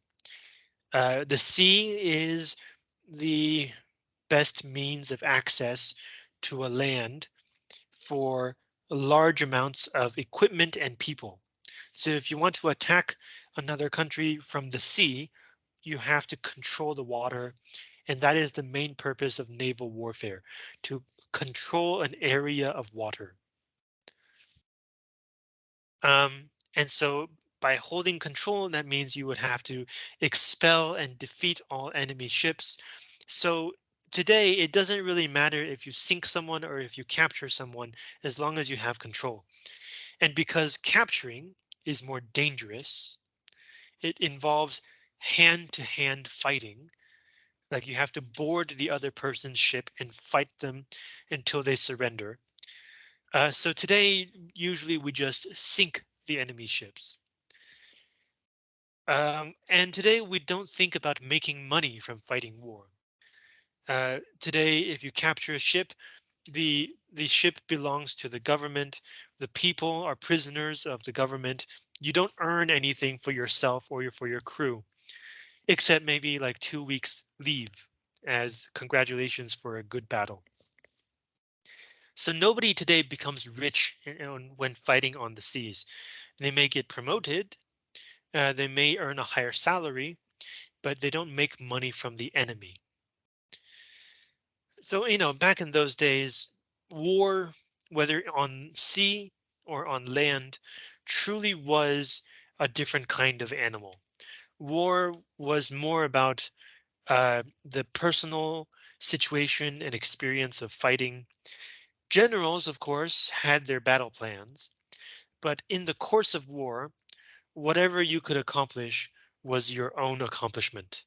Uh, the sea is the best means of access to a land for large amounts of equipment and people. So if you want to attack another country from the sea, you have to control the water. And that is the main purpose of naval warfare, to control an area of water. Um, and so by holding control, that means you would have to expel and defeat all enemy ships. So today, it doesn't really matter if you sink someone or if you capture someone, as long as you have control. And because capturing is more dangerous, it involves hand to hand fighting. Like you have to board the other person's ship and fight them until they surrender. Uh, so today, usually we just sink the enemy ships. Um, and today we don't think about making money from fighting war. Uh, today, if you capture a ship, the the ship belongs to the government. The people are prisoners of the government. You don't earn anything for yourself or your, for your crew, except maybe like two weeks leave as congratulations for a good battle. So nobody today becomes rich when fighting on the seas. They may get promoted, uh, they may earn a higher salary, but they don't make money from the enemy. So, you know, back in those days, war, whether on sea or on land, truly was a different kind of animal. War was more about uh, the personal situation and experience of fighting. Generals, of course, had their battle plans, but in the course of war, whatever you could accomplish was your own accomplishment.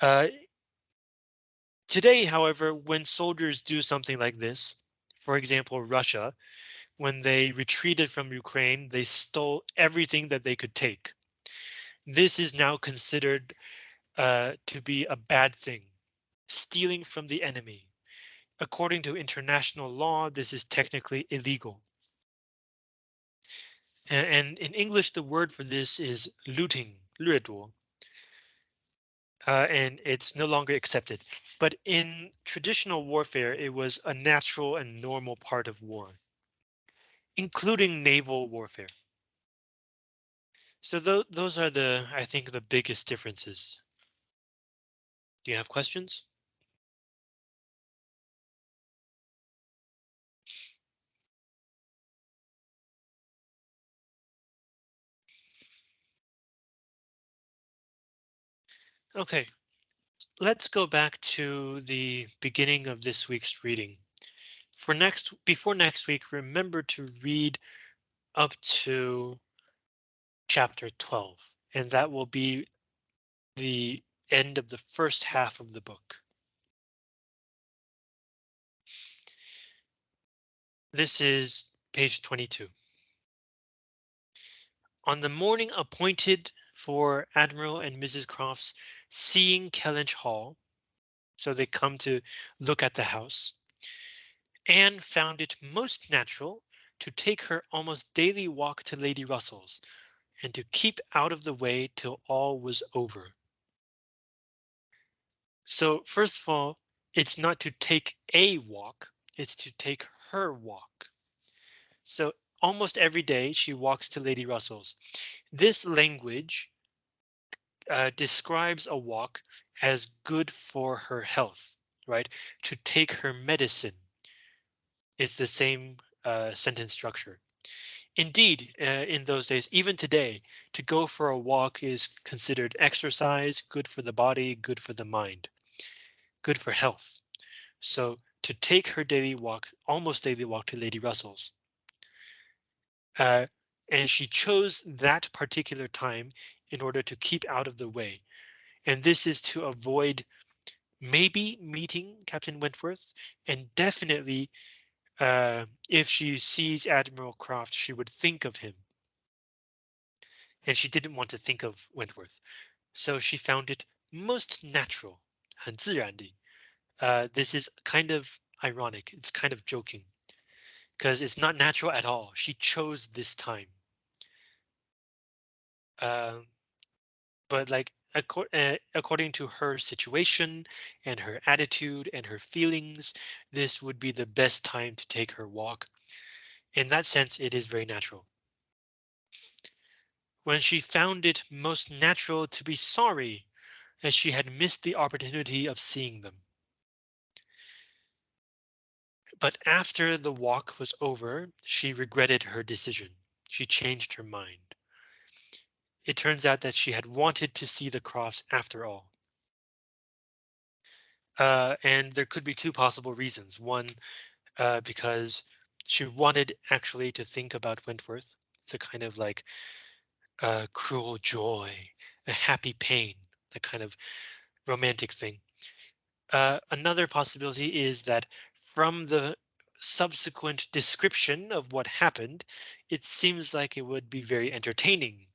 Uh, today, however, when soldiers do something like this, for example, Russia, when they retreated from Ukraine, they stole everything that they could take. This is now considered uh, to be a bad thing, stealing from the enemy. According to international law, this is technically illegal. And, in English, the word for this is looting. Uh, and it's no longer accepted. But in traditional warfare, it was a natural and normal part of war, including naval warfare. So th those are the, I think, the biggest differences. Do you have questions? OK, let's go back to the beginning of this week's reading. For next, before next week, remember to read up to chapter 12, and that will be the end of the first half of the book. This is page 22. On the morning appointed for Admiral and Mrs. Croft's seeing Kellynch Hall. So they come to look at the house. Anne found it most natural to take her almost daily walk to Lady Russell's and to keep out of the way till all was over. So first of all, it's not to take a walk, it's to take her walk. So almost every day she walks to Lady Russell's. This language uh, describes a walk as good for her health, right? To take her medicine is the same uh, sentence structure. Indeed, uh, in those days, even today, to go for a walk is considered exercise, good for the body, good for the mind, good for health. So to take her daily walk, almost daily walk to Lady Russell's. Uh, and she chose that particular time in order to keep out of the way. And this is to avoid maybe meeting Captain Wentworth and definitely uh, if she sees Admiral Croft, she would think of him. And she didn't want to think of Wentworth, so she found it most natural, 很自然的. Uh, this is kind of ironic. It's kind of joking because it's not natural at all. She chose this time. Um, but like acco- uh, according to her situation and her attitude and her feelings, this would be the best time to take her walk. In that sense, it is very natural. When she found it most natural to be sorry as she had missed the opportunity of seeing them. But after the walk was over, she regretted her decision. She changed her mind. It turns out that she had wanted to see the Crofts after all. Uh, and there could be two possible reasons. One, uh, because she wanted actually to think about Wentworth. It's a kind of like a cruel joy, a happy pain, a kind of romantic thing. Uh, another possibility is that from the subsequent description of what happened, it seems like it would be very entertaining.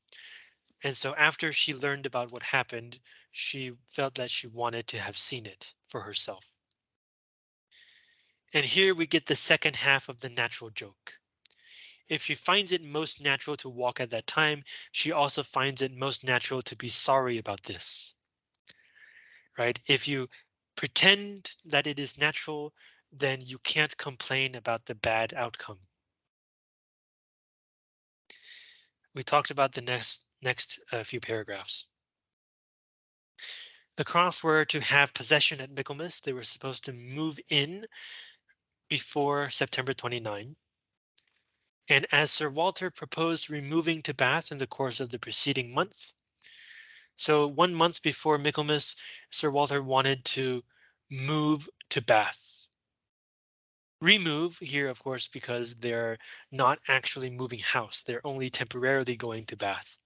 And so after she learned about what happened, she felt that she wanted to have seen it for herself. And here we get the second half of the natural joke. If she finds it most natural to walk at that time, she also finds it most natural to be sorry about this. Right? If you pretend that it is natural, then you can't complain about the bad outcome. We talked about the next next uh, few paragraphs. The Crofts were to have possession at Michaelmas. They were supposed to move in before September 29. And as Sir Walter proposed removing to Bath in the course of the preceding month. So one month before Michaelmas, Sir Walter wanted to move to Bath. Remove here, of course, because they're not actually moving house. They're only temporarily going to Bath.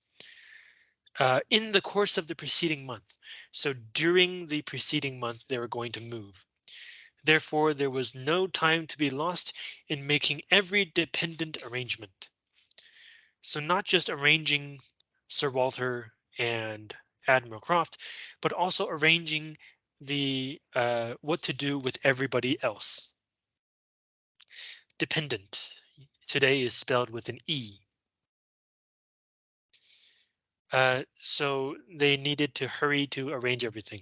Uh, in the course of the preceding month. So during the preceding month, they were going to move. Therefore, there was no time to be lost in making every dependent arrangement. So not just arranging Sir Walter and Admiral Croft, but also arranging the uh, what to do with everybody else. Dependent today is spelled with an E. Uh, so they needed to hurry to arrange everything.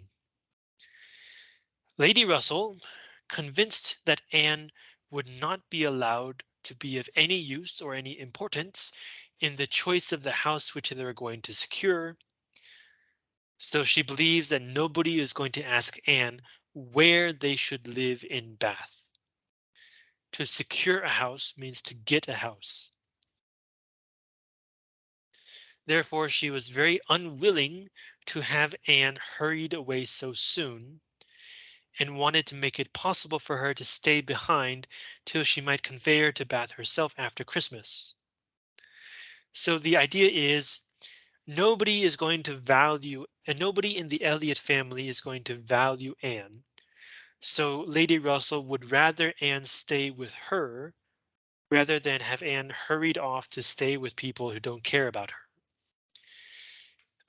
Lady Russell, convinced that Anne would not be allowed to be of any use or any importance in the choice of the house which they were going to secure. So she believes that nobody is going to ask Anne where they should live in Bath. To secure a house means to get a house. Therefore, she was very unwilling to have Anne hurried away so soon and wanted to make it possible for her to stay behind till she might convey her to Bath herself after Christmas. So the idea is nobody is going to value and nobody in the Elliot family is going to value Anne. So Lady Russell would rather Anne stay with her rather than have Anne hurried off to stay with people who don't care about her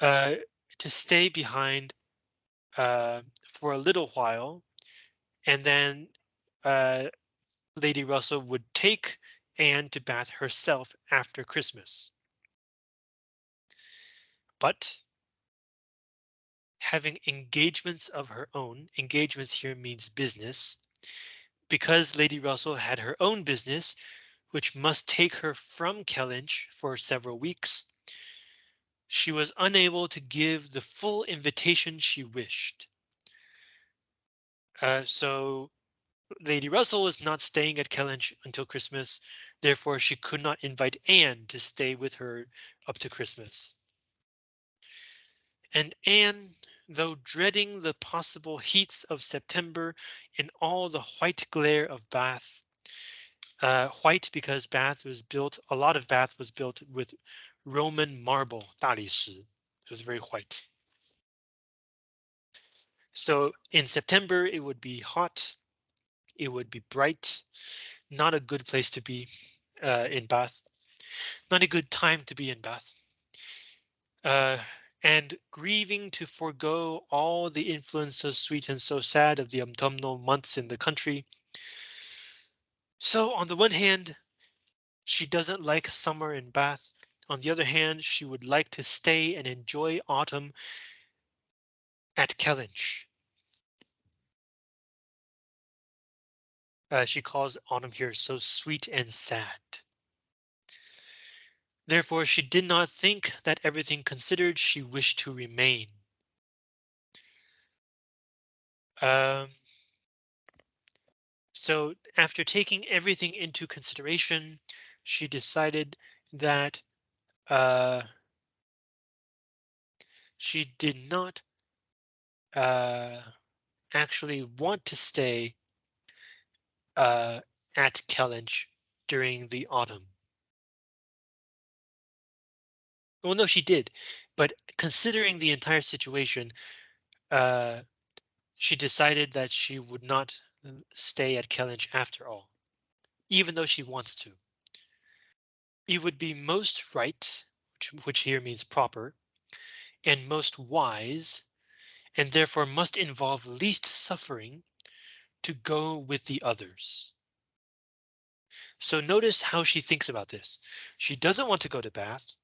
uh, to stay behind uh, for a little while, and then uh, Lady Russell would take Anne to Bath herself after Christmas. But having engagements of her own, engagements here means business, because Lady Russell had her own business, which must take her from Kellynch for several weeks, she was unable to give the full invitation she wished. Uh, so Lady Russell was not staying at Kellynch until Christmas, therefore she could not invite Anne to stay with her up to Christmas. And Anne, though dreading the possible heats of September in all the white glare of Bath, uh, white because Bath was built, a lot of Bath was built with Roman marble, 大理石. It was very white. So in September, it would be hot. It would be bright. Not a good place to be uh, in Bath. Not a good time to be in Bath. Uh, and grieving to forego all the influence so sweet and so sad of the autumnal months in the country. So on the one hand, she doesn't like summer in Bath. on the other hand, she would like to stay and enjoy autumn at Kellynch. Uh, she calls autumn here so sweet and sad. Therefore, she did not think that everything considered she wished to remain. Um, so after taking everything into consideration, she decided that uh, she did not uh, actually want to stay uh, at Kellynch during the autumn. Well, no, she did, but considering the entire situation, uh, she decided that she would not stay at Kellynch after all, even though she wants to. It would be most right, which, which here means proper, and most wise, and therefore must involve least suffering to go with the others. So notice how she thinks about this. She doesn't want to go to Bath.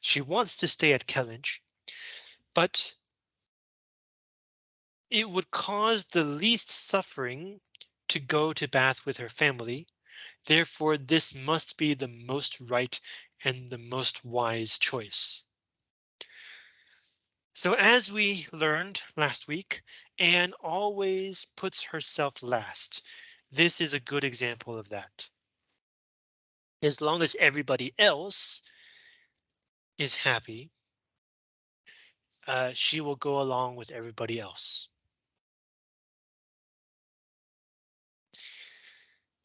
She wants to stay at Kellynch, but it would cause the least suffering to go to Bath with her family. Therefore, this must be the most right and the most wise choice. So as we learned last week, Anne always puts herself last. This is a good example of that. As long as everybody else is happy, uh, she will go along with everybody else.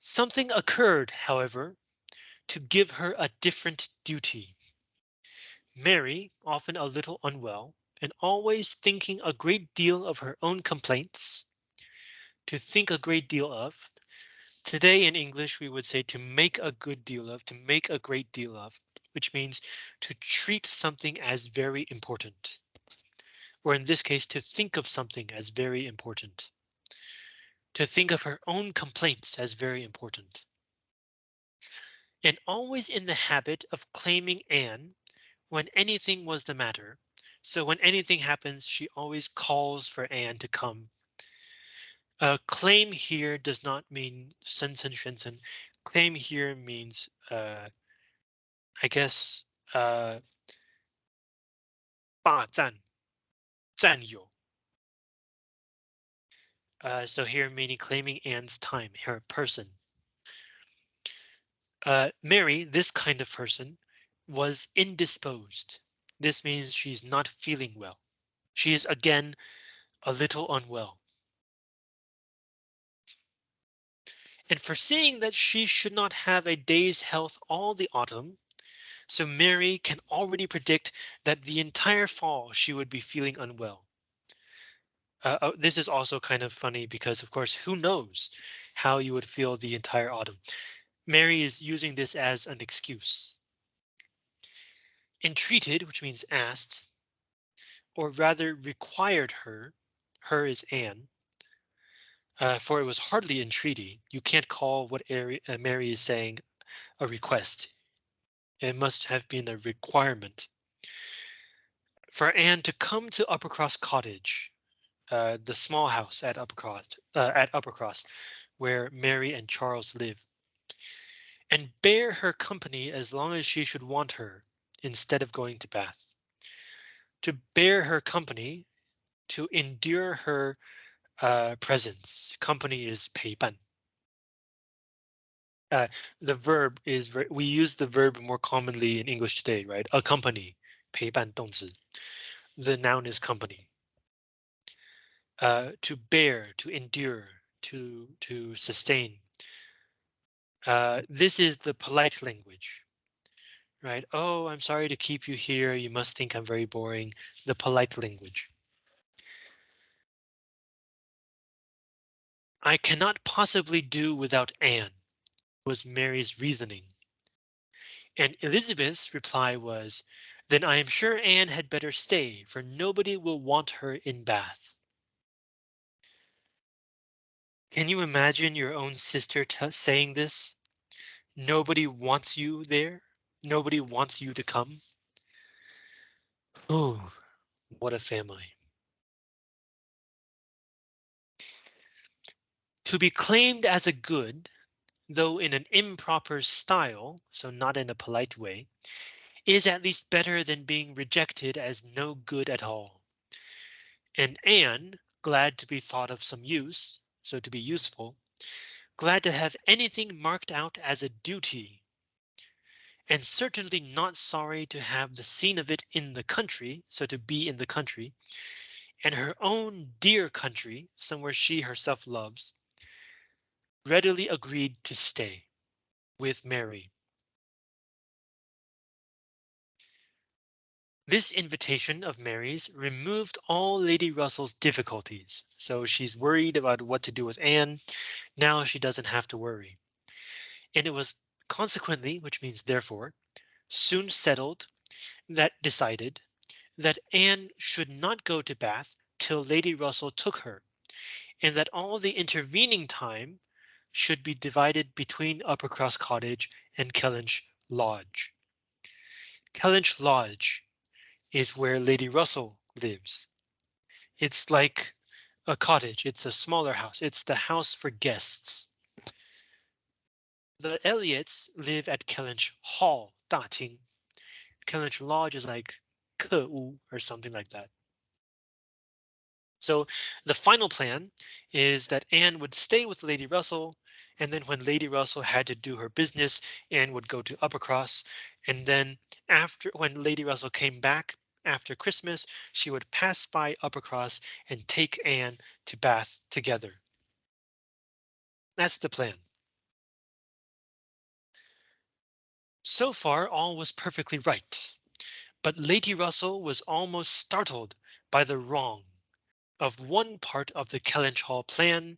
Something occurred, however, to give her a different duty. Mary, often a little unwell, and always thinking a great deal of her own complaints, to think a great deal of. Today in English, we would say to make a good deal of, to make a great deal of which means to treat something as very important. Or in this case, to think of something as very important To think of her own complaints as very important. And always in the habit of claiming Anne when anything was the matter. So when anything happens, she always calls for Anne to come. Uh, claim here does not mean sensen shensen. Claim here means uh, I guess uh 霸占占有 uh, so here meaning claiming Anne's time, her person. Uh, Mary, this kind of person, was indisposed. This means she's not feeling well. She is again a little unwell. And foreseeing that she should not have a day's health all the autumn, so Mary can already predict that the entire fall she would be feeling unwell. Uh, oh, this is also kind of funny because, of course, who knows how you would feel the entire autumn. Mary is using this as an excuse. Entreated, which means asked, or rather required her, her is Anne, uh, for it was hardly entreaty. You can't call what uh, Mary is saying a request. It must have been a requirement for Anne to come to Uppercross Cottage, uh, the small house at Uppercross, uh, at Uppercross, where Mary and Charles live, and bear her company as long as she should want her, instead of going to Bath. To bear her company, to endure her uh, presence. Company is 陪伴. Uh, the verb is we use the verb more commonly in English today, right? Accompany, 陪伴动词. The noun is company. Uh, to bear, to endure, to to sustain. Uh, this is the polite language, right? Oh, I'm sorry to keep you here. You must think I'm very boring. The polite language. I cannot possibly do without Anne was Mary's reasoning. And Elizabeth's reply was, then I am sure Anne had better stay, for nobody will want her in Bath. Can you imagine your own sister saying this? Nobody wants you there. Nobody wants you to come. Oh, what a family. To be claimed as a good, though in an improper style, so not in a polite way, is at least better than being rejected as no good at all. And Anne, glad to be thought of some use, so to be useful, glad to have anything marked out as a duty. And certainly not sorry to have the scene of it in the country, so to be in the country, and her own dear country, somewhere she herself loves, readily agreed to stay with Mary. This invitation of Mary's removed all Lady Russell's difficulties, so she's worried about what to do with Anne. Now she doesn't have to worry. And it was consequently, which means therefore, soon settled that decided that Anne should not go to Bath till Lady Russell took her, and that all the intervening time should be divided between Uppercross Cottage and Kellynch Lodge. Kellynch Lodge is where Lady Russell lives. It's like a cottage. It's a smaller house. It's the house for guests. The Elliots live at Kellynch Hall, 大厅. Kellynch Lodge is like 客屋 or something like that. So the final plan is that Anne would stay with Lady Russell and then when Lady Russell had to do her business, Anne would go to Uppercross. and then after when Lady Russell came back after Christmas, she would pass by Uppercross and take Anne to Bath together. That's the plan. So far, all was perfectly right. But Lady Russell was almost startled by the wrong of one part of the Kellynch Hall plan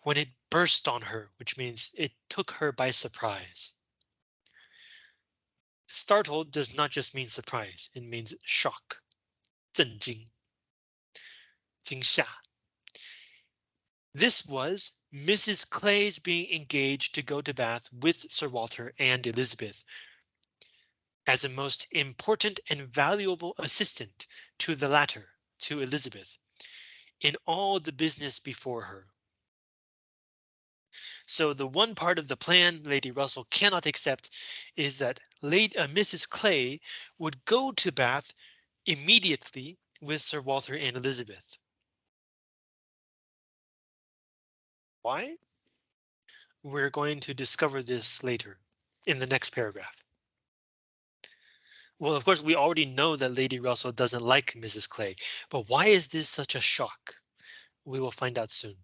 when it burst on her, which means it took her by surprise Startled does not just mean surprise, it means shock. 震惊,惊吓. This was Mrs. Clay's being engaged to go to Bath with Sir Walter and Elizabeth as a most important and valuable assistant to the latter, to Elizabeth, in all the business before her. So the one part of the plan Lady Russell cannot accept is that Lady uh, Mrs. Clay would go to Bath immediately with Sir Walter and Elizabeth. Why? We're going to discover this later in the next paragraph. Well, of course, we already know that Lady Russell doesn't like Mrs. Clay, but why is this such a shock? We will find out soon.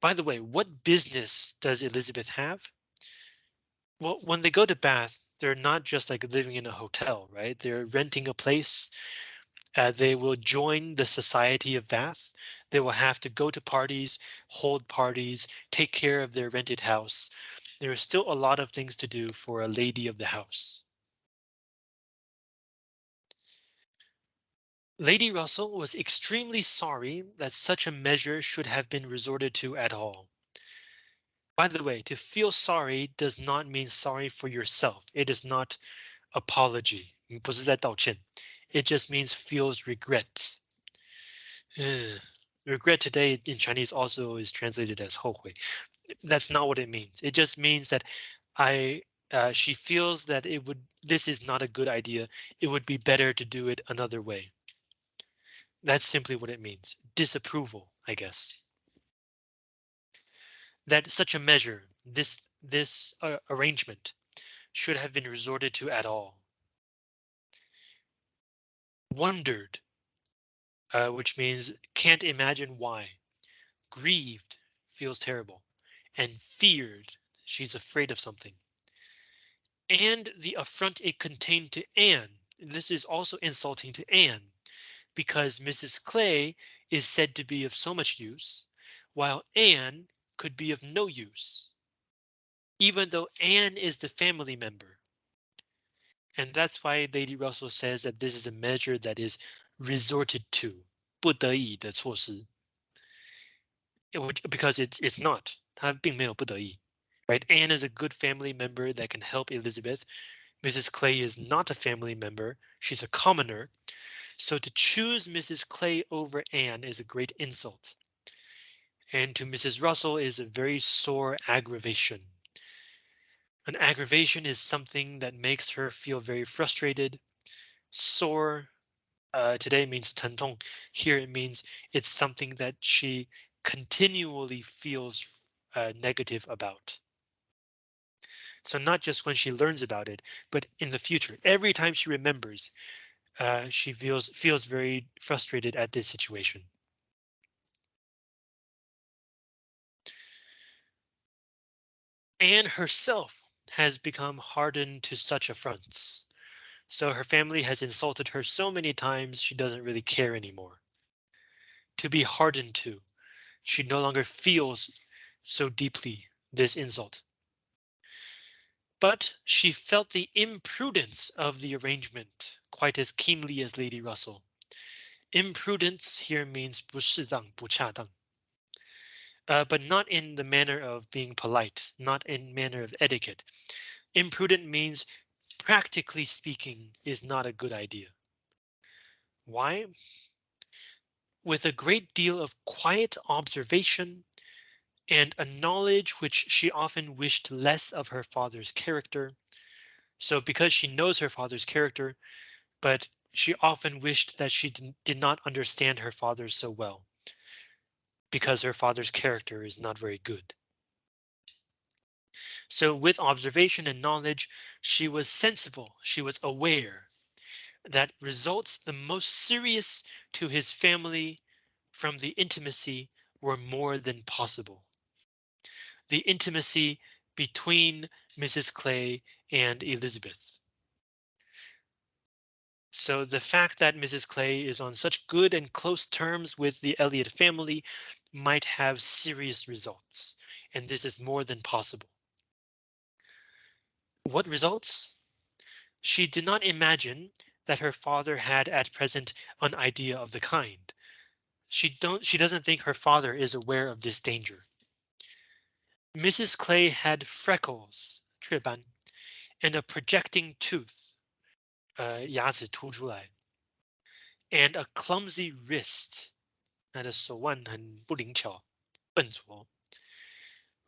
By the way, what business does Elizabeth have? Well, when they go to Bath, they're not just like living in a hotel, right? They're renting a place. Uh, they will join the Society of Bath. They will have to go to parties, hold parties, take care of their rented house. There is still a lot of things to do for a lady of the house. Lady Russell was extremely sorry that such a measure should have been resorted to at all. By the way, to feel sorry does not mean sorry for yourself. It is not apology. 不是在道歉. It just means feels regret. Uh, regret today in Chinese also is translated as 后悔. That's not what it means. It just means that I uh, she feels that it would this is not a good idea. It would be better to do it another way. That's simply what it means. Disapproval, I guess. That such a measure, this this uh, arrangement, should have been resorted to at all. Wondered, uh, which means can't imagine why. Grieved, feels terrible. And feared, she's afraid of something. And the affront it contained to Anne. This is also insulting to Anne because Mrs. Clay is said to be of so much use, while Anne could be of no use. Even though Anne is the family member. And that's why Lady Russell says that this is a measure that is resorted to, 不得已的措施. Because it's it's not, 它并没有不得已. Right, Anne is a good family member that can help Elizabeth. Mrs. Clay is not a family member. She's a commoner. So to choose Mrs. Clay over Anne is a great insult. And to Mrs. Russell is a very sore aggravation. An aggravation is something that makes her feel very frustrated. Sore uh, today means 疼痛. Here it means it's something that she continually feels uh, negative about. So not just when she learns about it, but in the future, every time she remembers, uh, she feels feels very frustrated at this situation. Anne herself has become hardened to such affronts. So her family has insulted her so many times she doesn't really care anymore. To be hardened to, she no longer feels so deeply this insult. But she felt the imprudence of the arrangement quite as keenly as Lady Russell. Imprudence here means 不适当,不恰当. Uh, but not in the manner of being polite, not in manner of etiquette. Imprudent means, practically speaking, is not a good idea. Why? With a great deal of quiet observation, and a knowledge which she often wished less of her father's character. So because she knows her father's character, but she often wished that she did not understand her father so well because her father's character is not very good. So with observation and knowledge, she was sensible, she was aware that results the most serious to his family from the intimacy were more than possible the intimacy between Mrs. Clay and Elizabeth. So the fact that Mrs. Clay is on such good and close terms with the Elliot family might have serious results, and this is more than possible. What results? She did not imagine that her father had at present an idea of the kind. She don't she doesn't think her father is aware of this danger. Mrs. Clay had freckles, 雀斑, and a projecting tooth, 呃，牙齿凸出来, and a clumsy wrist, 她的手腕很不灵巧，笨拙,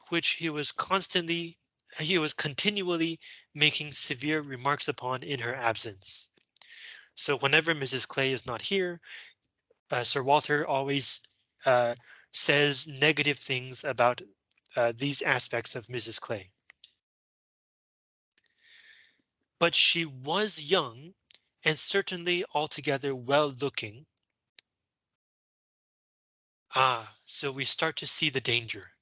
which he was constantly, he was continually making severe remarks upon in her absence. So whenever Mrs. Clay is not here, uh, Sir Walter always uh, says negative things about uh, these aspects of Mrs. Clay. But she was young and certainly altogether well looking. Ah, so we start to see the danger.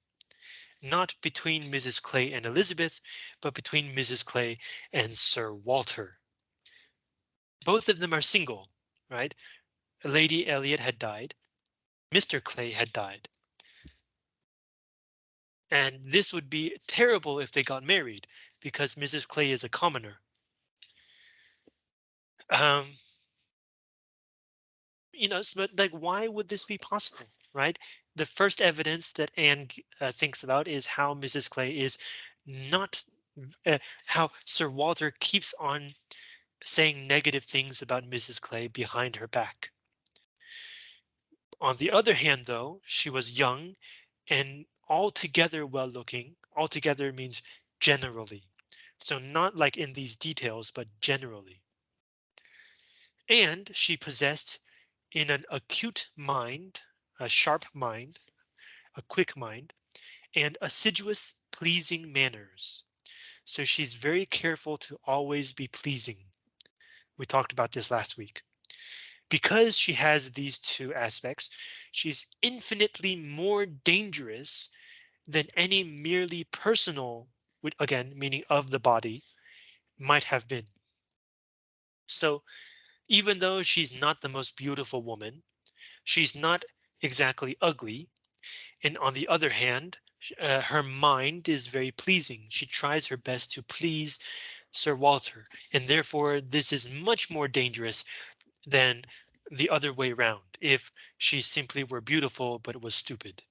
Not between Mrs. Clay and Elizabeth, but between Mrs. Clay and Sir Walter. Both of them are single, right? Lady Elliot had died. Mr. Clay had died. And this would be terrible if they got married because Mrs. Clay is a commoner. Um, you know, but like, why would this be possible, right? The first evidence that Anne uh, thinks about is how Mrs. Clay is not uh, how Sir Walter keeps on saying negative things about Mrs. Clay behind her back. On the other hand, though, she was young and altogether well looking. Altogether means generally. So not like in these details, but generally. And she possessed in an acute mind, a sharp mind, a quick mind, and assiduous pleasing manners. So she's very careful to always be pleasing. We talked about this last week. Because she has these two aspects, she's infinitely more dangerous than any merely personal, again, meaning of the body, might have been. So even though she's not the most beautiful woman, she's not exactly ugly. And on the other hand, uh, her mind is very pleasing. She tries her best to please Sir Walter, and therefore this is much more dangerous than the other way around if she simply were beautiful but was stupid.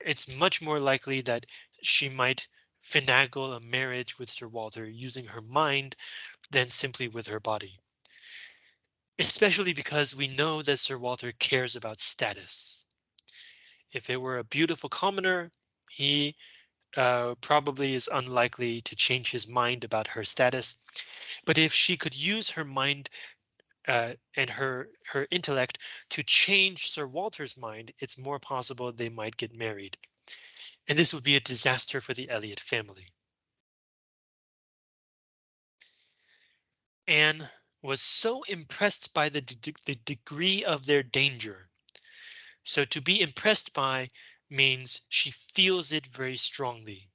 it's much more likely that she might finagle a marriage with Sir Walter using her mind than simply with her body. Especially because we know that Sir Walter cares about status. If it were a beautiful commoner, he uh, probably is unlikely to change his mind about her status. But if she could use her mind uh, and her her intellect to change Sir Walter's mind, it's more possible they might get married. And this would be a disaster for the Elliot family. Anne was so impressed by the, de the degree of their danger. So to be impressed by means she feels it very strongly.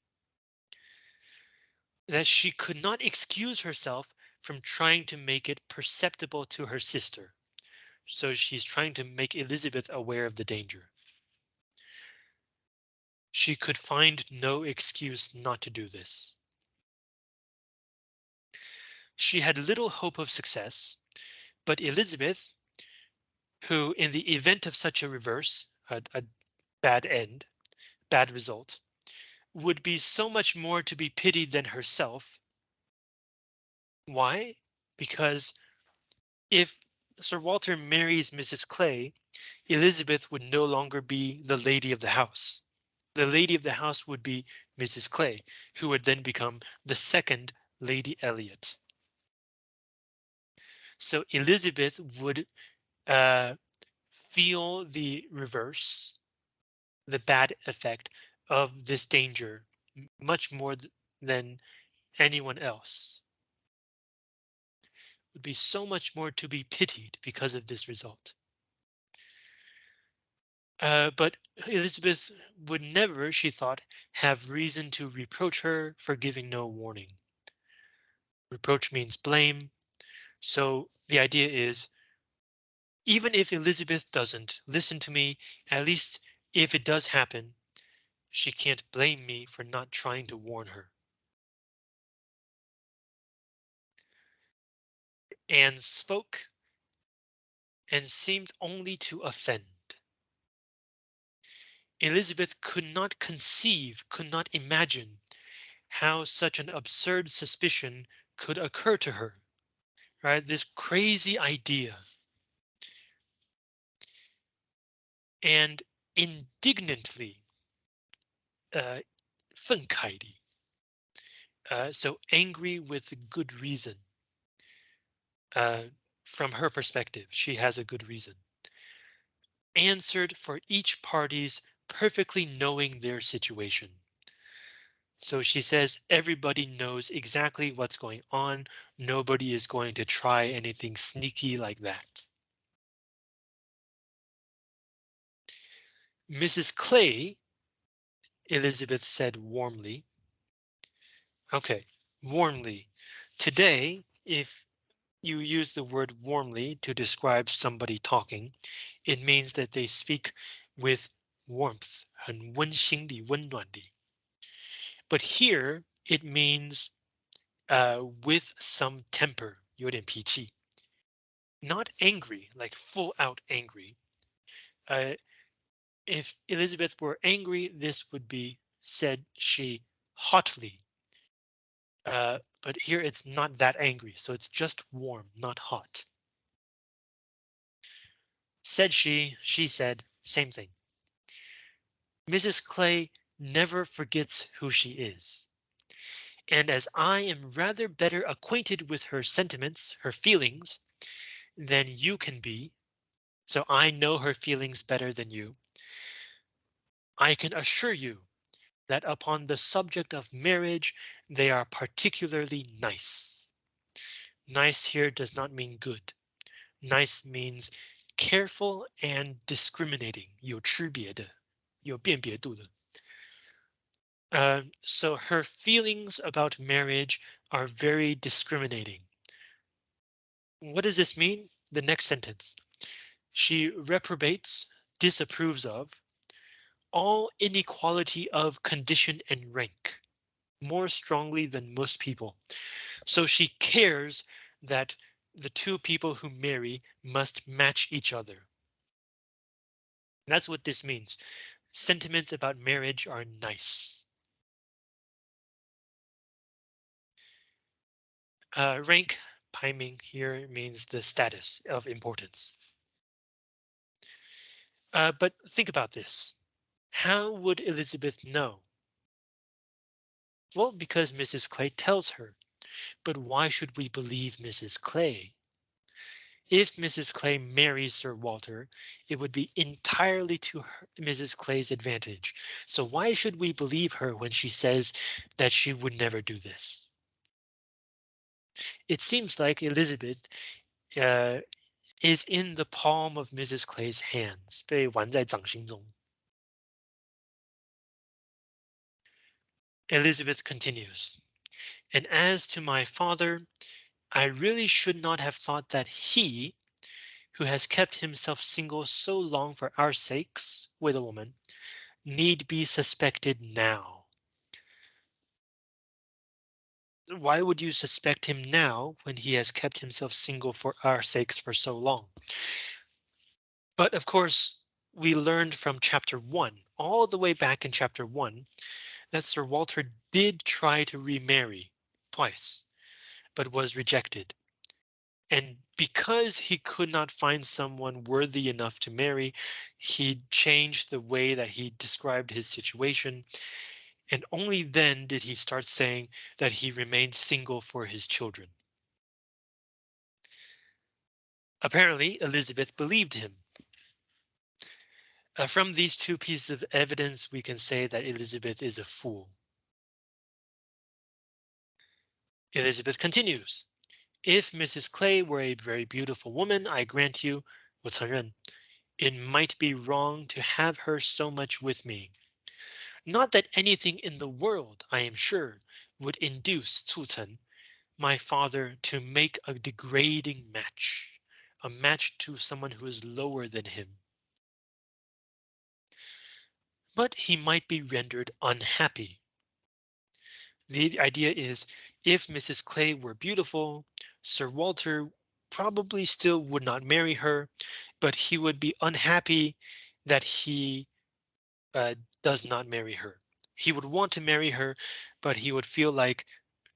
That she could not excuse herself from trying to make it perceptible to her sister. So she's trying to make Elizabeth aware of the danger. She could find no excuse not to do this. She had little hope of success, but Elizabeth, who in the event of such a reverse, a, a bad end, bad result, would be so much more to be pitied than herself. Why? Because if Sir Walter marries Mrs. Clay, Elizabeth would no longer be the lady of the house. The lady of the house would be Mrs. Clay, who would then become the second Lady Elliot. So Elizabeth would uh, feel the reverse, the bad effect of this danger much more th than anyone else. Would be so much more to be pitied because of this result. Uh, but Elizabeth would never, she thought, have reason to reproach her for giving no warning. Reproach means blame, so the idea is, even if Elizabeth doesn't listen to me, at least if it does happen, she can't blame me for not trying to warn her. Anne spoke and seemed only to offend. Elizabeth could not conceive, could not imagine how such an absurd suspicion could occur to her right? This crazy idea. And indignantly, uh, uh, so angry with good reason. Uh, from her perspective, she has a good reason. Answered for each party's perfectly knowing their situation. So she says everybody knows exactly what's going on. Nobody is going to try anything sneaky like that. Mrs. Clay, Elizabeth said warmly. OK, warmly. Today, if you use the word warmly to describe somebody talking, it means that they speak with warmth, 很温馨地,温暖地. But here it means uh, with some temper, 有点脾气. Not angry, like full out angry. Uh, if Elizabeth were angry, this would be said she hotly. Uh, but here it's not that angry, so it's just warm, not hot. Said she, she said, same thing. Mrs. Clay never forgets who she is. And as I am rather better acquainted with her sentiments, her feelings, than you can be, so I know her feelings better than you. I can assure you that upon the subject of marriage, they are particularly nice. Nice here does not mean good. Nice means careful and discriminating, 有区别的,有辨别度的. Uh, so her feelings about marriage are very discriminating. What does this mean? The next sentence. She reprobates, disapproves of, all inequality of condition and rank more strongly than most people. So she cares that the two people who marry must match each other. That's what this means. sentiments about marriage are nice. Uh, rank, 排名 here means the status of importance. Uh, but think about this. How would Elizabeth know? Well, because Mrs. Clay tells her. But why should we believe Mrs. Clay? If Mrs. Clay marries Sir Walter, it would be entirely to her, Mrs. Clay's advantage. So why should we believe her when she says that she would never do this? It seems like Elizabeth uh, is in the palm of Mrs. Clay's hands. 被玩在掌心中. Elizabeth continues. And as to my father, I really should not have thought that he, who has kept himself single so long for our sakes, with a woman, need be suspected now. Why would you suspect him now when he has kept himself single for our sakes for so long? But of course, we learned from chapter one all the way back in chapter one that Sir Walter did try to remarry twice, but was rejected. And because he could not find someone worthy enough to marry, he changed the way that he described his situation And only then did he start saying that he remained single for his children. Apparently, Elizabeth believed him. Uh, from these two pieces of evidence, we can say that Elizabeth is a fool. Elizabeth continues. If Mrs. Clay were a very beautiful woman, I grant you, 我承认, it might be wrong to have her so much with me. Not that anything in the world, I am sure, would induce 促成, my father, to make a degrading match, a match to someone who is lower than him. But he might be rendered unhappy the idea is if Mrs. Clay were beautiful, Sir Walter probably still would not marry her, but he would be unhappy that he uh, does not marry her. He would want to marry her, but he would feel like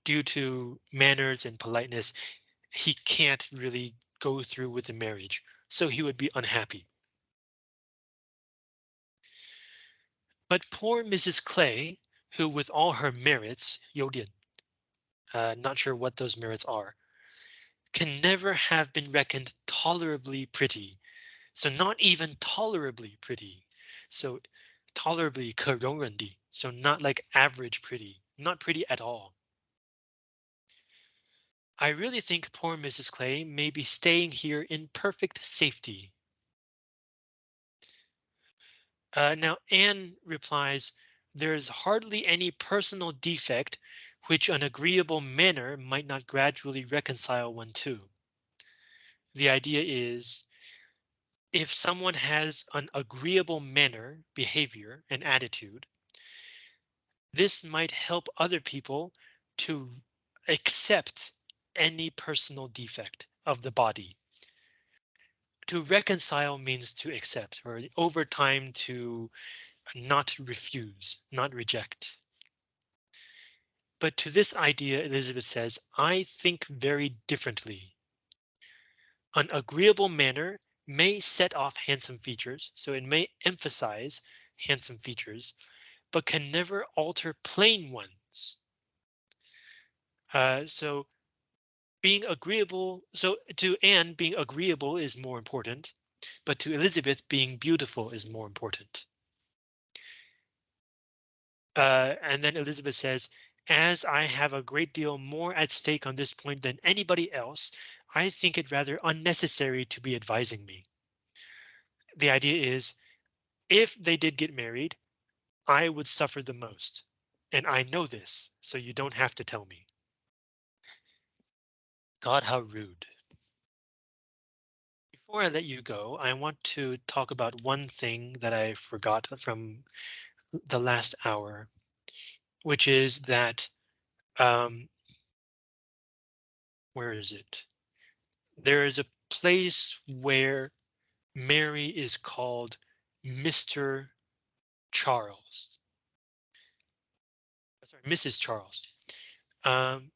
due to manners and politeness, he can't really go through with the marriage. So he would be unhappy. But poor Mrs. Clay who with all her merits, 优点, uh, not sure what those merits are, can never have been reckoned tolerably pretty. So not even tolerably pretty. So tolerably 可容忍的, so not like average pretty, not pretty at all. I really think poor Mrs. Clay may be staying here in perfect safety. Uh, now Anne replies, there is hardly any personal defect which an agreeable manner might not gradually reconcile one to. The idea is if someone has an agreeable manner, behavior, and attitude, this might help other people to accept any personal defect of the body. To reconcile means to accept or over time to not refuse, not reject. But to this idea, Elizabeth says, I think very differently. An agreeable manner may set off handsome features, so it may emphasize handsome features, but can never alter plain ones. Uh, so being agreeable, so to Anne, being agreeable is more important, but to Elizabeth, being beautiful is more important. Uh, and then Elizabeth says, as I have a great deal more at stake on this point than anybody else, I think it rather unnecessary to be advising me. The idea is if they did get married, I would suffer the most. And I know this, so you don't have to tell me. God, how rude. Before I let you go, I want to talk about one thing that I forgot from the last hour, which is that um, where is it? There is a place where Mary is called Mr. Charles. Sorry, Mrs. Charles. Um,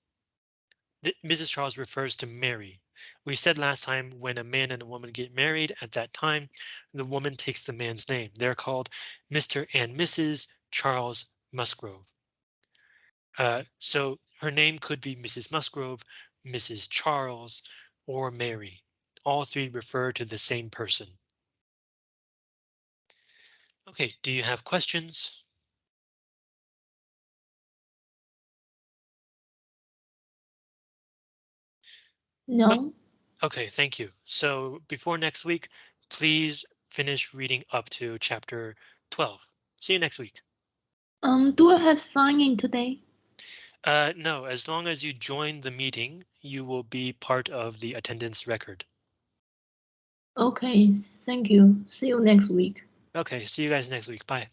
Mrs. Charles refers to Mary. We said last time when a man and a woman get married at that time, the woman takes the man's name. They're called Mr. and Mrs. Charles Musgrove. Uh, so her name could be Mrs. Musgrove, Mrs. Charles, or Mary. All three refer to the same person. OK, do you have questions? No. OK, thank you. So before next week, please finish reading up to chapter 12. See you next week. Um, do I have signing today? Uh, no, as long as you join the meeting, you will be part of the attendance record. Okay, thank you. See you next week. OK, see you guys next week. Bye.